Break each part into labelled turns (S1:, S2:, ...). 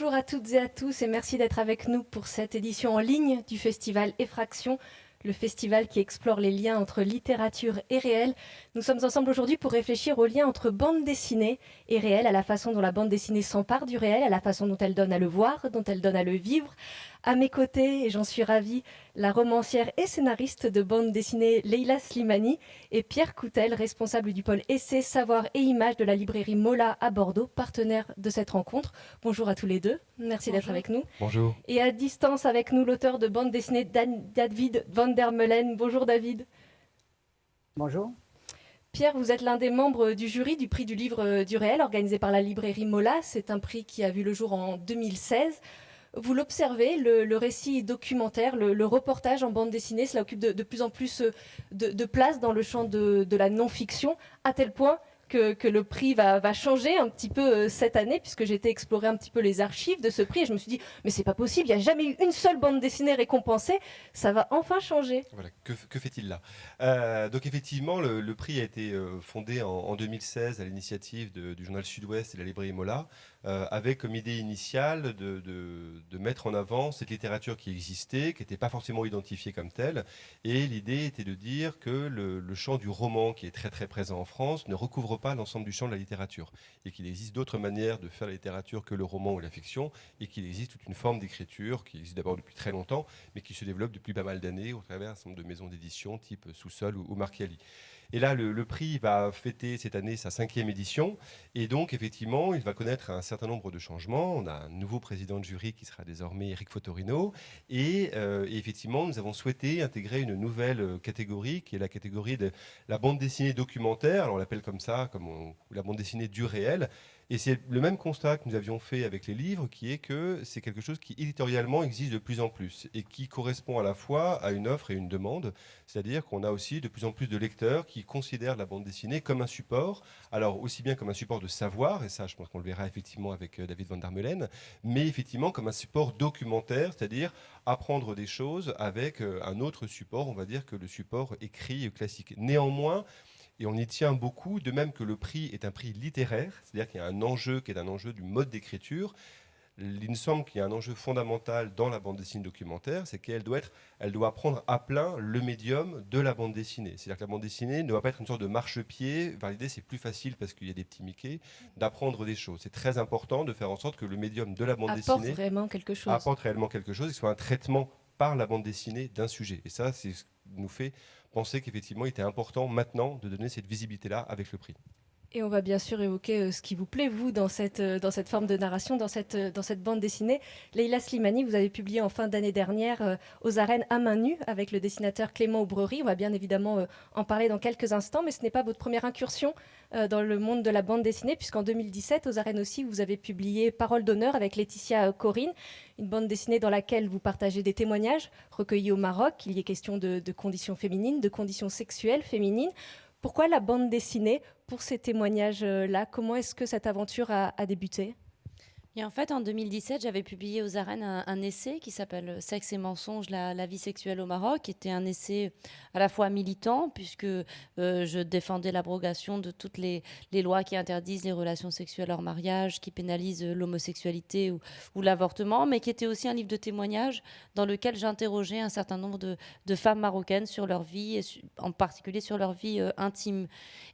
S1: Bonjour à toutes et à tous et merci d'être avec nous pour cette édition en ligne du festival Effraction, le festival qui explore les liens entre littérature et réel. Nous sommes ensemble aujourd'hui pour réfléchir aux liens entre bande dessinée et réel, à la façon dont la bande dessinée s'empare du réel, à la façon dont elle donne à le voir, dont elle donne à le vivre, à mes côtés, et j'en suis ravie, la romancière et scénariste de bande dessinée Leila Slimani et Pierre Coutel, responsable du pôle essai, savoir et images de la librairie Mola à Bordeaux, partenaire de cette rencontre. Bonjour à tous les deux, merci d'être avec nous.
S2: Bonjour.
S1: Et à distance avec nous, l'auteur de bande dessinée David Van der Meulen. Bonjour David.
S3: Bonjour.
S1: Pierre, vous êtes l'un des membres du jury du prix du livre du réel organisé par la librairie Mola. C'est un prix qui a vu le jour en 2016 vous l'observez, le, récit documentaire, le, reportage en bande dessinée, cela occupe de, plus en plus euh, de, place dans le champ de, la non-fiction, à tel point que, le prix va, changer un petit peu euh, cette année, puisque j'ai été un petit peu les archives de ce prix et je me suis dit, mais c'est pas possible, il n'y a jamais eu une seule bande dessinée récompensée, ça va enfin changer.
S2: Voilà, que, fait-il là? Euh, Donc effectivement, le, prix a été fondé en, 2016 à l'initiative du journal Sud-Ouest et de la librairie Mola, avec comme idée initiale de, mettre en avant cette littérature qui existait, qui n'était pas forcément identifiée comme telle, et l'idée était de dire que le, champ du roman, qui est très très présent en France, ne recouvre pas l'ensemble du champ de la littérature et qu'il existe d'autres manières de faire la littérature que le roman ou la fiction et qu'il existe toute une forme d'écriture qui existe d'abord depuis très longtemps mais qui se développe depuis pas mal d'années au travers de maisons d'édition type Sous-Sol ou, ou Marchiali. Et là, le, prix va fêter cette année sa cinquième édition. Et donc, effectivement, il va connaître un certain nombre de changements. On a un nouveau président de jury qui sera désormais Eric Fotorino. Et, euh, effectivement, nous avons souhaité intégrer une nouvelle euh, catégorie, qui est la catégorie de la bande dessinée documentaire. Alors, on l'appelle comme ça, comme la bande dessinée du réel. Et c'est le même constat que nous avions fait avec les livres, qui est que c'est quelque chose qui éditorialement existe de plus en plus et qui correspond à la fois à une offre et une demande. C'est-à-dire qu'on a aussi de plus en plus de lecteurs qui considèrent la bande dessinée comme un support, alors aussi bien comme un support de savoir, et ça je pense qu'on le verra effectivement avec euh, David Van der Meulen, mais effectivement comme un support documentaire, c'est-à-dire apprendre des choses avec euh, un autre support, on va dire que le support écrit classique. Néanmoins, et on y tient beaucoup, de même que le prix est un prix littéraire, c'est-à-dire qu'il y a un enjeu qui est un enjeu du mode d'écriture. Il me semble qu'il y a un enjeu fondamental dans la bande dessinée documentaire, c'est qu'elle doit, être, elle doit prendre à plein le médium de la bande dessinée. C'est-à-dire que la bande dessinée ne doit pas être une sorte de marchepied. L'idée, c'est plus facile parce qu'il y a des petits Mickey d'apprendre des choses. C'est très important de faire en sorte que le médium de la bande
S1: apporte
S2: dessinée
S1: vraiment quelque chose.
S2: apporte réellement quelque chose, et soit un traitement par la bande dessinée d'un sujet. Et ça, c'est ce qui nous fait penser qu'effectivement, il était important maintenant de donner cette visibilité-là avec le prix.
S1: Et on va bien sûr évoquer euh, ce qui vous plaît, vous, dans cette, euh, dans cette forme de narration, dans cette, euh, dans cette bande dessinée. Leila Slimani, vous avez publié en fin d'année dernière Aux arènes à main nue avec le dessinateur Clément Aubrery. On va bien évidemment en parler dans quelques instants, mais ce n'est pas votre première incursion dans le monde de la bande dessinée, puisqu'en 2017, aux arènes aussi, vous avez publié Parole d'honneur avec Laetitia Corinne, une bande dessinée dans laquelle vous partagez des témoignages recueillis au Maroc. Il y est question de conditions féminines, de conditions sexuelles féminines. Pourquoi la bande dessinée pour ces témoignages-là? Comment est-ce que cette aventure a, débuté?
S4: Et en fait, en 2017, j'avais publié aux arènes un, essai qui s'appelle Sexe et mensonges, la, vie sexuelle au Maroc, qui était un essai à la fois militant, puisque euh, je défendais l'abrogation de toutes les, lois qui interdisent les relations sexuelles hors mariage, qui pénalisent l'homosexualité ou, l'avortement, mais qui était aussi un livre de témoignages dans lequel j'interrogeais un certain nombre de, femmes marocaines sur leur vie, en particulier sur leur vie euh, intime.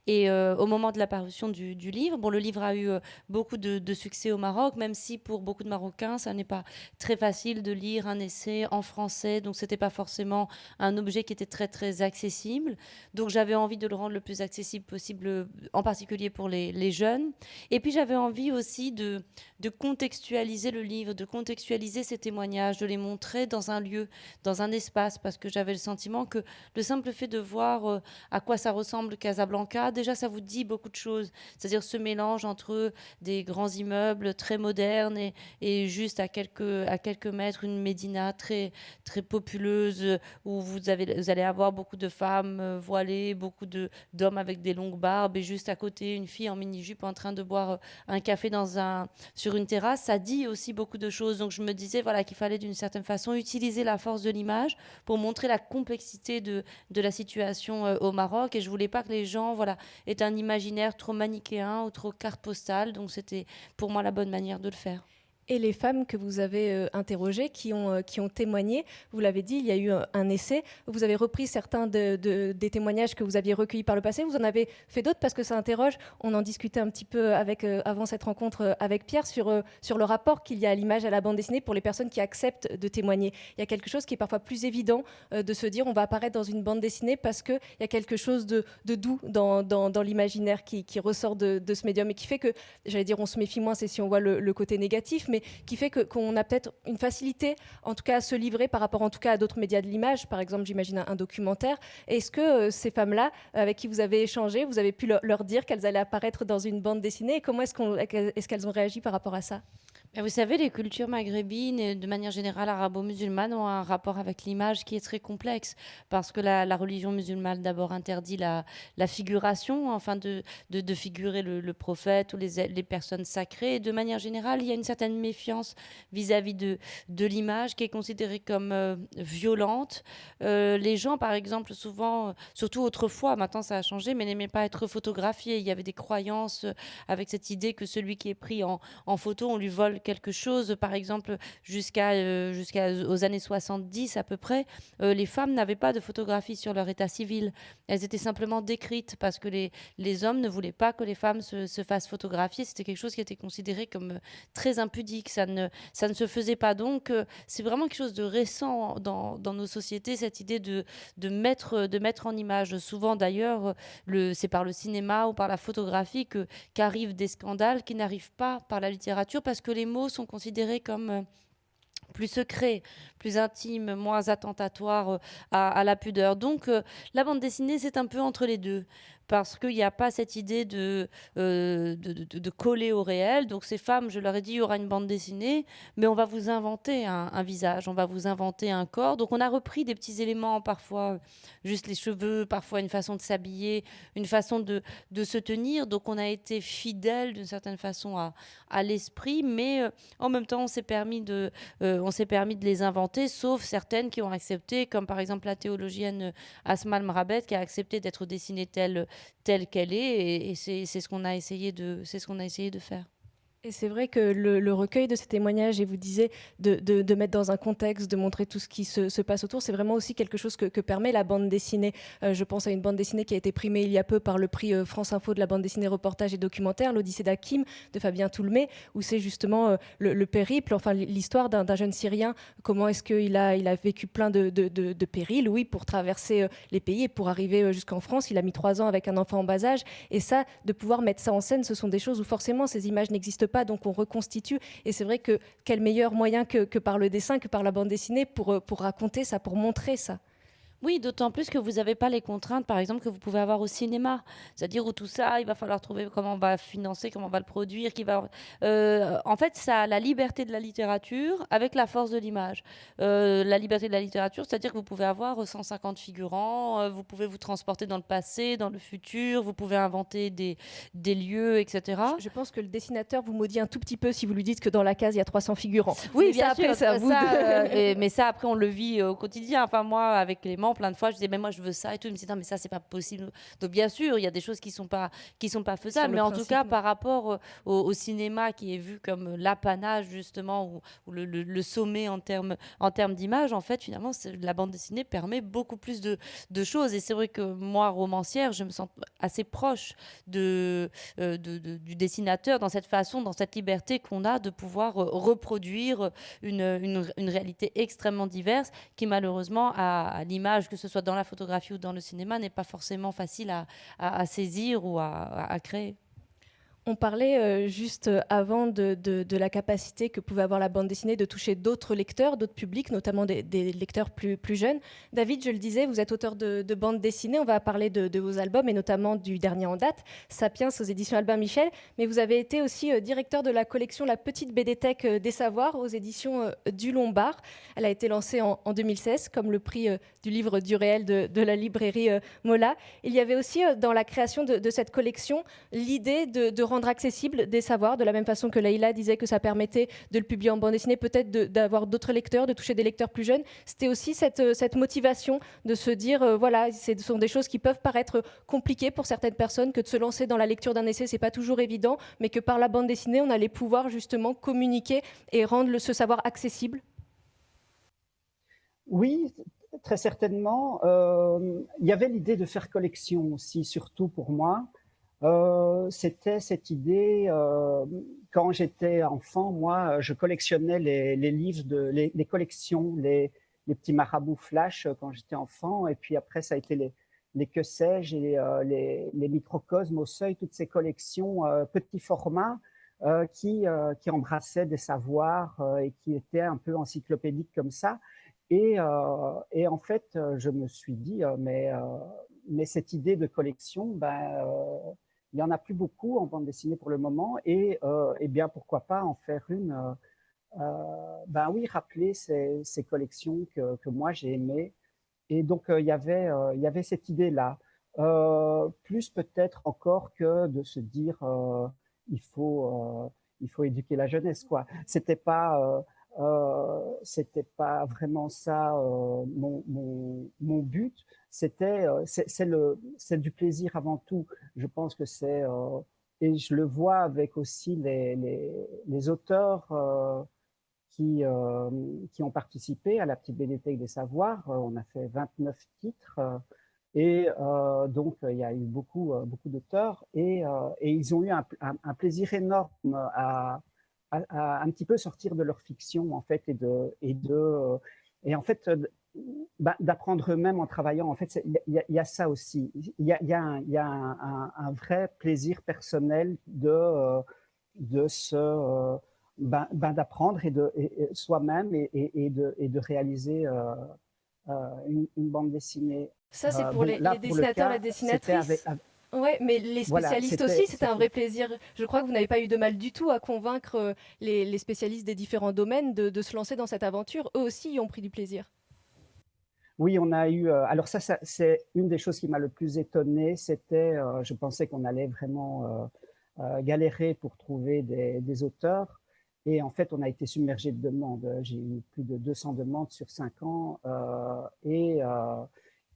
S4: Et euh, au moment de la parution du, livre, bon, le livre a eu beaucoup de, de succès au Maroc, même même si pour beaucoup de Marocains, ça n'est pas très facile de lire un essai en français, donc c'était pas forcément un objet qui était très très accessible. Donc j'avais envie de le rendre le plus accessible possible, en particulier pour les, les jeunes. Et puis j'avais envie aussi de, de contextualiser le livre, de contextualiser ces témoignages, de les montrer dans un lieu, dans un espace, parce que j'avais le sentiment que le simple fait de voir euh, à quoi ça ressemble Casablanca, déjà ça vous dit beaucoup de choses. C'est-à-dire ce mélange entre des grands immeubles très modernes et, juste à quelques, à quelques mètres une médina très, très populeuse où vous, allez avoir beaucoup de femmes euh, voilées, beaucoup d'hommes avec des longues barbes et juste à côté une fille en mini-jupe en train de boire euh, un café dans un, sur une terrasse. Ça dit aussi beaucoup de choses. Donc je me disais voilà, qu'il fallait d'une certaine façon utiliser la force de l'image pour montrer la complexité de, de la situation euh, au Maroc. Et je voulais pas que les gens voilà, aient un imaginaire trop manichéen ou trop carte postale. Donc c'était pour moi la bonne manière de le faire
S1: et les femmes que vous avez euh, interrogées, qui ont, euh, qui ont témoigné. Vous l'avez dit, il y a eu un, essai. Vous avez repris certains de, des témoignages que vous aviez recueillis par le passé. Vous en avez fait d'autres parce que ça interroge. On en discutait un petit peu euh, avant cette rencontre avec Pierre sur, sur le rapport qu'il y a à l'image, à la bande dessinée pour les personnes qui acceptent de témoigner. Il y a quelque chose qui est parfois plus évident de se dire on va apparaître dans une bande dessinée parce qu'il y a quelque chose de, de doux dans, dans, l'imaginaire qui, qui, ressort de, de, ce médium et qui fait que, j'allais dire, on se méfie moins, c'est si on voit le, le côté négatif, mais qui fait qu'on a peut-être une facilité, en tout cas, à se livrer par rapport, en tout cas, à d'autres médias de l'image. Par exemple, j'imagine un, documentaire. Est-ce que euh, ces femmes-là, avec qui vous avez échangé, vous avez pu leur, dire qu'elles allaient apparaître dans une bande dessinée? Et comment est-ce qu'elles ont réagi par rapport à ça?
S4: Vous savez, les cultures maghrébines et de manière générale arabo-musulmanes ont un rapport avec l'image qui est très complexe parce que la, religion musulmane d'abord interdit la, figuration, enfin de, figurer le, prophète ou les, personnes sacrées. De manière générale, il y a une certaine méfiance vis-à-vis de, l'image qui est considérée comme euh, violente. Euh, les gens, par exemple, souvent, surtout autrefois, maintenant ça a changé, mais n'aimaient pas être photographiés. Il y avait des croyances avec cette idée que celui qui est pris en photo, on lui vole quelque chose, par exemple, jusqu'à euh, jusqu'aux années 70 à peu près, euh, les femmes n'avaient pas de photographie sur leur état civil. Elles étaient simplement décrites parce que les, les hommes ne voulaient pas que les femmes se, se fassent photographier. C'était quelque chose qui était considéré comme euh, très impudique. Ça ne, ça ne se faisait pas. Donc, c'est vraiment quelque chose de récent dans, dans, nos sociétés, cette idée de, de, mettre, de mettre en image. Souvent, d'ailleurs, c'est par le cinéma ou par la photographie qu'arrivent des scandales qui n'arrivent pas par la littérature parce que les mots sont considérés comme euh, plus secrets, plus intimes, moins attentatoires euh, à, la pudeur. Donc euh, la bande dessinée, c'est un peu entre les deux parce qu'il n'y a pas cette idée de, euh, de, coller au réel. Donc ces femmes, je leur ai dit, il y aura une bande dessinée, mais on va vous inventer un, visage, on va vous inventer un corps. Donc on a repris des petits éléments, parfois juste les cheveux, parfois une façon de s'habiller, une façon de, se tenir. Donc on a été fidèle d'une certaine façon à, à l'esprit, mais euh, en même temps on s'est permis, de, euh, permis de les inventer, sauf certaines qui ont accepté, comme par exemple la théologienne Asmal Mrabet, qui a accepté d'être dessinée telle telle qu'elle est, et, c'est ce qu'on a essayé de, c'est ce qu'on a essayé de faire.
S1: Et c'est vrai que le, recueil de ces témoignages, et vous disiez de, mettre dans un contexte, de montrer tout ce qui se, se passe autour, c'est vraiment aussi quelque chose que, permet la bande dessinée. Euh, je pense à une bande dessinée qui a été primée il y a peu par le prix euh, France Info de la bande dessinée reportage et documentaire, l'Odyssée d'Hakim de Fabien Toulmé, où c'est justement euh, le, périple, enfin l'histoire d'un jeune Syrien, comment est-ce qu'il a, il a vécu plein de, de, périls, oui, pour traverser les pays et pour arriver jusqu'en France. Il a mis trois ans avec un enfant en bas âge. Et ça, de pouvoir mettre ça en scène, ce sont des choses où forcément ces images n'existent pas, donc on reconstitue. Et c'est vrai que quel meilleur moyen que, par le dessin, que par la bande dessinée pour, euh, pour raconter ça, pour montrer ça.
S4: Oui, d'autant plus que vous n'avez pas les contraintes, par exemple, que vous pouvez avoir au cinéma. C'est-à-dire où tout ça, il va falloir trouver comment on va financer, comment on va le produire. Qui va... Euh, en fait, ça a la liberté de la littérature avec la force de l'image. Euh, la liberté de la littérature, c'est-à-dire que vous pouvez avoir 150 figurants, euh, vous pouvez vous transporter dans le passé, dans le futur, vous pouvez inventer des, des lieux, etc.
S1: Je, pense que le dessinateur vous maudit un tout petit peu si vous lui dites que dans la case, il y a 300 figurants.
S4: Oui, bien sûr. ça, mais ça, après, on le vit au quotidien. Enfin, moi, avec les plein de fois, je disais, mais moi je veux ça et tout. Il me disait, non, mais ça, c'est pas possible. Donc, bien sûr, il y a des choses qui sont pas, qui sont pas faisables. Mais en tout cas, par rapport au, cinéma qui est vu comme l'apanage, justement, ou, le, sommet en termes en termes d'image, en fait, finalement, la bande dessinée permet beaucoup plus de, de choses. Et c'est vrai que moi, romancière, je me sens assez proche de, euh, de, du dessinateur dans cette façon, dans cette liberté qu'on a de pouvoir euh, reproduire une, une, une réalité extrêmement diverse qui, malheureusement, à, l'image, que ce soit dans la photographie ou dans le cinéma, n'est pas forcément facile à, saisir ou à créer.
S1: On parlait euh, juste avant de, la capacité que pouvait avoir la bande dessinée de toucher d'autres lecteurs, d'autres publics, notamment des, lecteurs plus, jeunes. David, je le disais, vous êtes auteur de, bande dessinée. On va parler de, vos albums et notamment du dernier en date, Sapiens aux éditions Albin Michel. Mais vous avez été aussi euh, directeur de la collection La Petite BDTech euh, des Savoirs aux éditions du Lombard. Elle a été lancée en, 2016 comme le prix du livre du réel de, la librairie Mola. Il y avait aussi dans la création de, cette collection l'idée de rendre accessible des savoirs, de la même façon que Leïla disait que ça permettait de le publier en bande dessinée, peut-être d'avoir d'autres lecteurs, de toucher des lecteurs plus jeunes. C'était aussi cette, euh, cette, motivation de se dire, euh, voilà, ce sont des choses qui peuvent paraître compliquées pour certaines personnes, que de se lancer dans la lecture d'un essai, c'est pas toujours évident, mais que par la bande dessinée, on allait pouvoir justement communiquer et rendre ce savoir accessible.
S3: Oui, très certainement. Euh, il y avait l'idée de faire collection aussi, surtout pour moi. Euh, c'était cette idée, euh, quand j'étais enfant, moi, je collectionnais les, livres, les, collections, les, petits marabouts flash euh, quand j'étais enfant, et puis après, ça a été les, que sais-je, et les, les microcosmes au seuil, toutes ces collections petits formats qui, qui embrassaient des savoirs et qui étaient un peu encyclopédiques comme ça. Et, et en fait, je me suis dit, mais, mais cette idée de collection, ben, il n'y en a plus beaucoup en bande dessinée pour le moment, et, euh, eh bien pourquoi pas en faire une, euh, euh, ben oui, rappeler ces, ces collections que, que moi j'ai aimées. Et donc il y avait, il y avait cette idée-là. plus peut-être encore que de se dire il faut, il faut éduquer la jeunesse, quoi. C'était pas euh, c'était pas vraiment ça euh, mon, mon, but. C'était, euh, c'est le, c'est du plaisir avant tout. Je pense que c'est et je le vois avec aussi les, les, les auteurs qui, qui ont participé à la petite bibliothèque des savoirs. on a fait 29 titres. Et donc, il y a eu beaucoup, beaucoup d'auteurs et, et, ils ont eu un plaisir énorme à, à, un petit peu sortir de leur fiction en fait et de et de et en fait bah, d'apprendre eux-mêmes en travaillant en fait il y, a ça aussi il y a, y a, un, y a un, un, vrai plaisir personnel de de se ben, ben d'apprendre et de soi-même et, et, de, et de réaliser euh, euh, une, une, bande dessinée.
S1: Ça, c'est euh, pour les, les dessinateurs, et dessinatrices? Oui, mais les spécialistes aussi, c'était un vrai plaisir. Je crois que vous n'avez pas eu de mal du tout à convaincre euh, les, spécialistes des différents domaines de, se lancer dans cette aventure. Eux aussi y ont pris du plaisir.
S3: Oui, on a eu. Euh, alors ça, c'est une des choses qui m'a le plus étonné. C'était, euh, je pensais qu'on allait vraiment galérer pour trouver des, auteurs. Et en fait, on a été submergé de demandes. J'ai eu plus de 200 demandes sur cinq ans. et,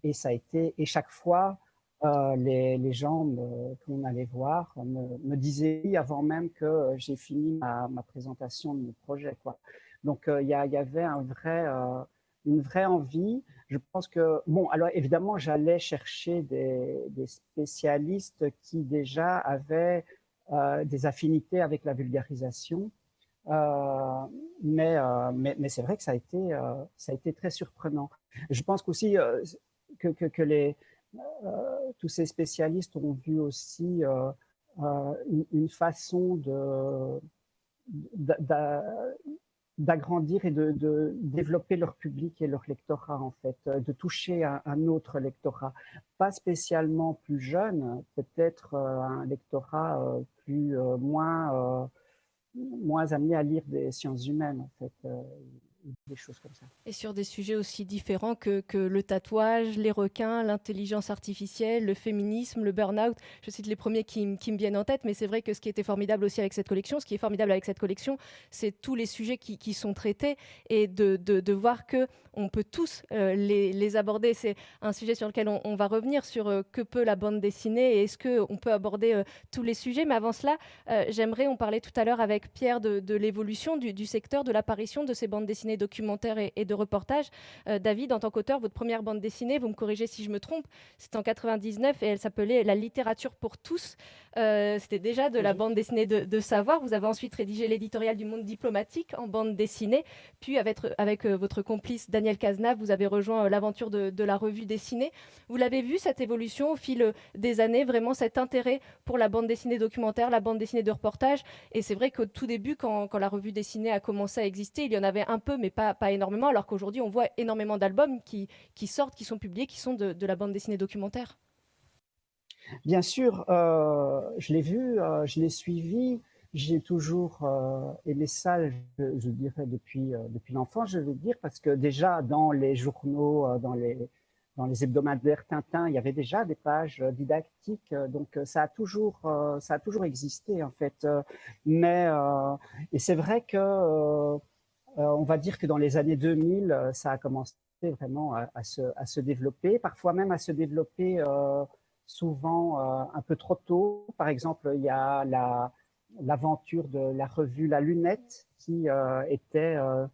S3: et ça a été. Et chaque fois, euh, les, gens qu'on allait voir me, me, disaient avant même que j'ai fini ma, présentation de mon projet. Donc euh, il y, avait euh, une vraie envie. Je pense que, bon, alors évidemment, j'allais chercher des, spécialistes qui déjà avaient euh, des affinités avec la vulgarisation. mais, c'est vrai que ça a été, très surprenant. Je pense qu'aussi que, que, que les, euh, tous ces spécialistes ont vu aussi euh, euh, une, façon d'agrandir et de, développer leur public et leur lectorat en fait, de toucher un, un autre lectorat, pas spécialement plus jeune, peut-être un lectorat plus moins moins amené à lire des sciences humaines en fait.
S1: Et sur des sujets aussi différents que, que le tatouage, les requins, l'intelligence artificielle, le féminisme, le burn-out. Je cite les premiers qui, me viennent en tête, mais c'est vrai que ce qui était formidable aussi avec cette collection, ce qui est formidable avec cette collection, c'est tous les sujets qui, sont traités et de, de, voir que on peut tous euh, les, aborder. C'est un sujet sur lequel on, va revenir sur euh, que peut la bande dessinée et est-ce qu'on peut aborder euh, tous les sujets. Mais avant cela, j'aimerais, on parlait tout à l'heure avec Pierre de, l'évolution du, secteur, de l'apparition de ces bandes dessinées documentaires et, et de reportages. Euh, David, en tant qu'auteur, votre première bande dessinée, vous me corrigez si je me trompe, c'est en 99 et elle s'appelait La littérature pour tous. Euh, c'était déjà de la bande dessinée de, de, savoir. Vous avez ensuite rédigé l'éditorial du monde diplomatique en bande dessinée. Puis avec, avec euh, votre complice Daniel Cazenave, vous avez rejoint l'aventure de, de, la revue dessinée. Vous l'avez vu, cette évolution au fil des années, vraiment cet intérêt pour la bande dessinée documentaire, la bande dessinée de reportage? Et c'est vrai qu'au tout début, quand, quand, la revue dessinée a commencé à exister, il y en avait un peu, mais pas, pas énormément, alors qu'aujourd'hui, on voit énormément d'albums qui, qui, sortent, qui sont publiés, qui sont de, la bande dessinée documentaire.
S3: Bien sûr, euh, je l'ai vu, euh, je l'ai suivi, j'ai toujours euh, aimé ça, je, dirais, depuis, depuis l'enfance, je veux dire, parce que déjà dans les journaux, dans les, dans les hebdomadaires Tintin, il y avait déjà des pages didactiques, donc ça a toujours, ça a toujours existé en fait. Mais et c'est vrai que on va dire que dans les années 2000, ça a commencé vraiment à, à, se, développer, parfois même à se développer euh, souvent euh, un peu trop tôt. Par exemple, il y a l'aventure la, de la revue La Lunette qui euh, était, euh,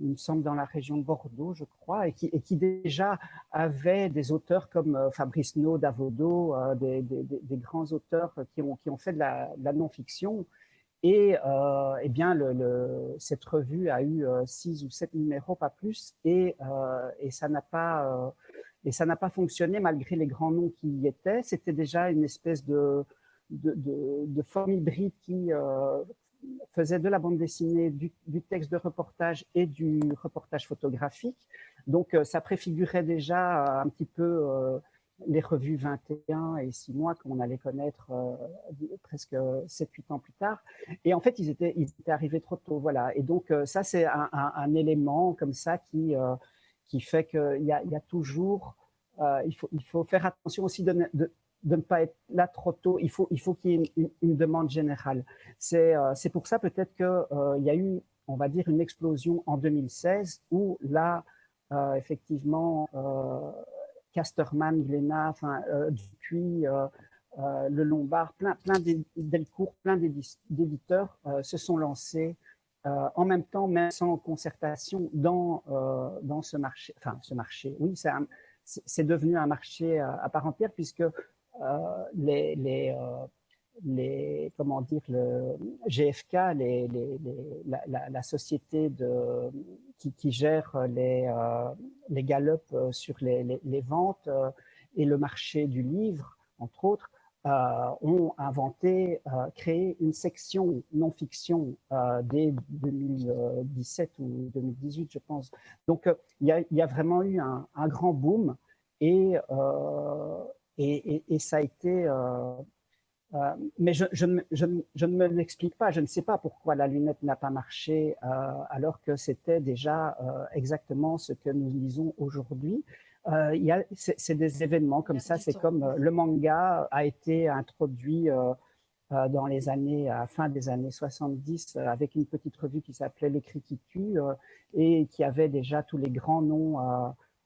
S3: il me semble, dans la région de Bordeaux, je crois, et qui, déjà avait des auteurs comme euh, Fabrice No, Davodo, euh, des, grands auteurs qui ont, fait de la non-fiction. Et euh, eh bien, cette revue a eu six ou sept numéros, pas plus, et, et ça n'a pas pas fonctionné malgré les grands noms qui y étaient. C'était déjà une espèce de, de, de, de forme hybride qui euh, faisait de la bande dessinée, du, texte de reportage et du reportage photographique. Donc euh, ça préfigurait déjà un petit peu euh, les revues 21 et 6 mois qu'on allait connaître euh, presque 7-8 ans plus tard. Et en fait, ils étaient, arrivés trop tôt. Voilà. Et donc euh, ça, c'est un, élément comme ça qui euh, qui fait qu'il y a, y a toujours, il, faut, il faut faire attention aussi de, de, ne pas être là trop tôt. Il faut, il faut qu'il y ait une, demande générale. C'est pour ça peut-être qu'il y a eu, on va dire, une explosion en 2016 où là, effectivement, Casterman, Glénat, enfin, Dupuis, le Lombard, plein, plein Delcourt, plein d'éditeurs se sont lancés euh, en même temps, même sans concertation, dans, euh, dans ce marché, enfin ce marché, oui, c'est devenu un marché à, part entière puisque euh, les, les, euh, les, comment dire, le GFK, les, les, la, société qui, gère les, euh, les galops sur les, ventes et le marché du livre, entre autres, euh, ont inventé, euh, créé une section non-fiction euh, dès 2017 ou 2018, je pense. Donc, il y a, vraiment eu un, grand boom et, et, ça a été... mais je, je, je, je ne me l'explique pas, je ne sais pas pourquoi la lunette n'a pas marché alors que c'était déjà exactement ce que nous lisons aujourd'hui. Euh, c'est des événements comme ça, c'est comme euh, le manga a été introduit euh, euh, dans les années, à fin des années 70, euh, avec une petite revue qui s'appelait L'écrit qui tue euh, et qui avait déjà tous les grands noms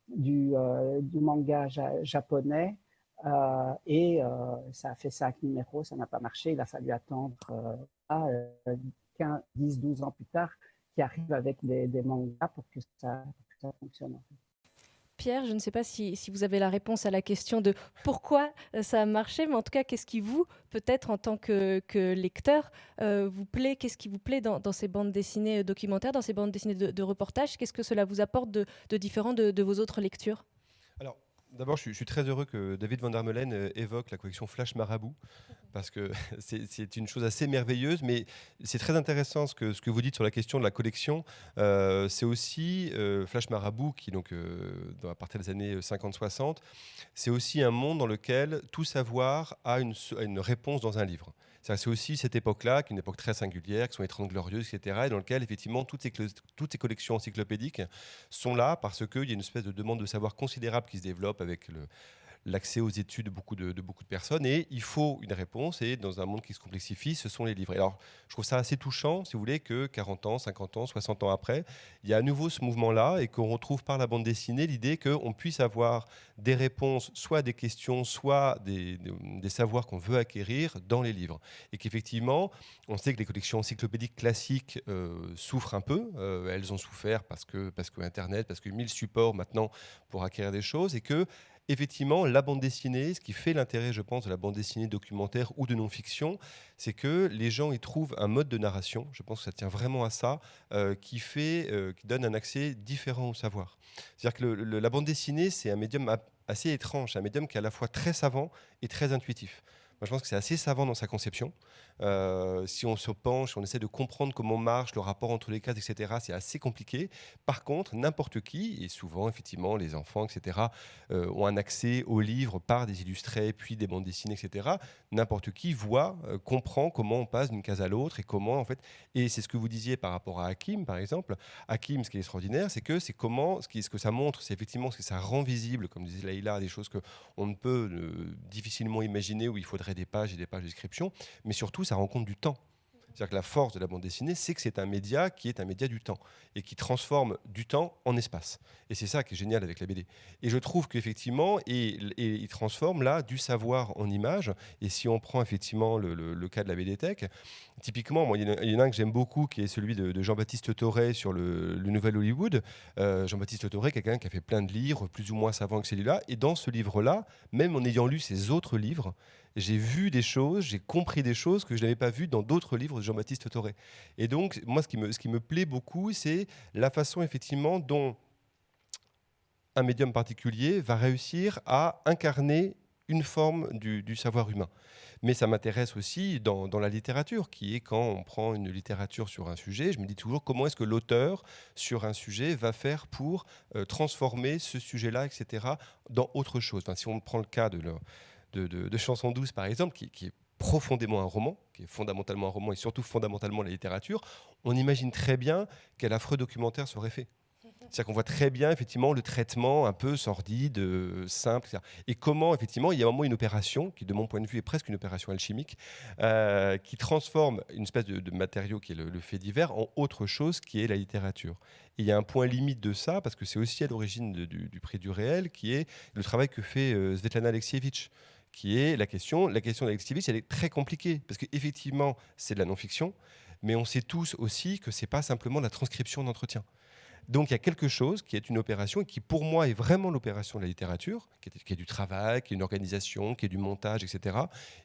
S3: du, du, manga ja japonais. Et ça a fait cinq numéros, ça n'a pas marché, il a fallu attendre à 15, 10, 12 ans plus tard qui arrive avec des, des mangas pour que ça, pour que ça fonctionne. En fait.
S1: Pierre, je ne sais pas si, si, vous avez la réponse à la question de pourquoi euh, ça a marché, mais en tout cas, qu'est-ce qui vous, peut-être en tant que, que lecteur, euh, vous plaît? Qu'est-ce qui vous plaît dans, dans, ces bandes dessinées documentaires, dans ces bandes dessinées de, de reportage Qu'est-ce que cela vous apporte de, de différent de, de, vos autres lectures?
S2: Alors, D'abord, je, suis très heureux que David Van der Meulen euh, évoque la collection Flash Marabout, parce que c'est une chose assez merveilleuse, mais c'est très intéressant ce que, ce que vous dites sur la question de la collection. Euh, c'est aussi euh, Flash Marabout, qui donc euh, à partir des années 50-60, c'est aussi un monde dans lequel tout savoir a une réponse dans un livre. C'est aussi cette époque-là, qui est une époque très singulière, qui sont les 30 glorieuses, etc., et dans lequel, effectivement, toutes ces, toutes ces collections encyclopédiques sont là parce qu'il y a une espèce de demande de savoir considérable qui se développe avec le, l'accès aux études de beaucoup de, beaucoup de personnes. Et il faut une réponse. Et dans un monde qui se complexifie, ce sont les livres. alors, je trouve ça assez touchant, si vous voulez, que 40 ans, 50 ans, 60 ans après, il y a à nouveau ce mouvement-là et qu'on retrouve par la bande dessinée l'idée qu'on puisse avoir des réponses, soit des questions, soit des, des, savoirs qu'on veut acquérir dans les livres. Et qu'effectivement, on sait que les collections encyclopédiques classiques euh, souffrent un peu. Euh, elles ont souffert parce que, parce que Internet, parce que mille supports maintenant pour acquérir des choses et que effectivement, la bande dessinée, ce qui fait l'intérêt, je pense, de la bande dessinée documentaire ou de non-fiction, c'est que les gens y trouvent un mode de narration, je pense que ça tient vraiment à ça, euh, qui, fait, euh, qui donne un accès différent au savoir. C'est-à-dire que la bande dessinée, c'est un médium assez étrange, un médium qui est à la fois très savant et très intuitif. Moi, je pense que c'est assez savant dans sa conception. Euh, si on se penche, on essaie de comprendre comment marche le rapport entre les cases, etc., c'est assez compliqué. Par contre, n'importe qui, et souvent, effectivement, les enfants, etc., euh, ont un accès aux livres par des illustrés, puis des bandes dessinées, etc. N'importe qui voit, euh, comprend comment on passe d'une case à l'autre et comment, en fait, et c'est ce que vous disiez par rapport à Hakim, par exemple. Hakim, ce qui est extraordinaire, c'est que c'est comment, ce, ce que ça montre, c'est effectivement ce que ça rend visible, comme disait Laïla, des choses qu'on ne peut difficilement imaginer où il faudrait des pages et des pages de description, mais surtout, ça rend compte du temps. C'est-à-dire que la force de la bande dessinée, c'est que c'est un média qui est un média du temps et qui transforme du temps en espace. Et c'est ça qui est génial avec la BD. Et je trouve qu'effectivement, et, il transforme là du savoir en image. Et si on prend effectivement le, cas de la BD Tech, typiquement, moi, il, y en a un que j'aime beaucoup qui est celui de, Jean-Baptiste Toré sur le, Nouvel Hollywood. Euh, Jean-Baptiste Toré, quelqu'un qui a fait plein de livres, plus ou moins savants que celui-là. Et dans ce livre-là, même en ayant lu ses autres livres, j'ai vu des choses, j'ai compris des choses que je n'avais pas vues dans d'autres livres de Jean-Baptiste Toré. Et donc, moi, ce qui me, plaît beaucoup, c'est la façon, effectivement, dont un médium particulier va réussir à incarner une forme du, savoir humain. Mais ça m'intéresse aussi dans, la littérature, qui est quand on prend une littérature sur un sujet, je me dis toujours comment est-ce que l'auteur sur un sujet va faire pour euh, transformer ce sujet-là, etc., dans autre chose? Si on prend le cas de, de, Chanson douce, par exemple, qui, est profondément un roman, qui est fondamentalement un roman et surtout fondamentalement la littérature, on imagine très bien quel affreux documentaire serait fait. C'est-à-dire qu'on voit très bien effectivement le traitement un peu sordide, simple, etc. Et comment effectivement il y a un moment une opération qui, de mon point de vue, est presque une opération alchimique, euh, qui transforme une espèce de, matériau qui est le, fait divers en autre chose qui est la littérature. Et il y a un point limite de ça parce que c'est aussi à l'origine du, prix du réel, qui est le travail que fait euh, Svetlana Alexievitch qui est la question. La question d'Alexievitch, elle est très compliquée, parce qu'effectivement, c'est de la non-fiction, mais on sait tous aussi que ce n'est pas simplement la transcription d'entretien. Donc il y a quelque chose qui est une opération et qui pour moi est vraiment l'opération de la littérature, qui est, du travail, qui est une organisation, qui est du montage, etc.,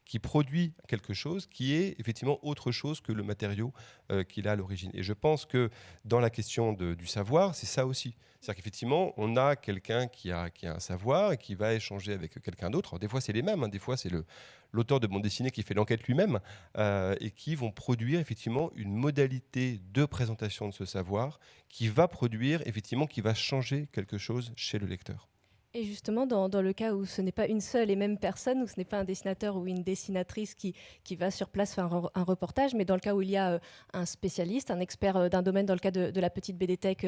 S2: qui produit quelque chose qui est effectivement autre chose que le matériau euh, qu'il a à l'origine. Et je pense que dans la question du savoir, c'est ça aussi. C'est-à-dire qu'effectivement, on a quelqu'un qui a, qui a un savoir et qui va échanger avec quelqu'un d'autre. Des fois, c'est les mêmes, hein. des fois, c'est l'auteur de bande dessinée qui fait l'enquête lui-même, euh, et qui vont produire effectivement une modalité de présentation de ce savoir qui va produire, effectivement, qui va changer quelque chose chez le lecteur.
S1: Et justement, dans, le cas où ce n'est pas une seule et même personne, où ce n'est pas un dessinateur ou une dessinatrice qui, qui va sur place faire un, reportage, mais dans le cas où il y a euh, un spécialiste, un expert euh, d'un domaine, dans le cas de, la petite BDTech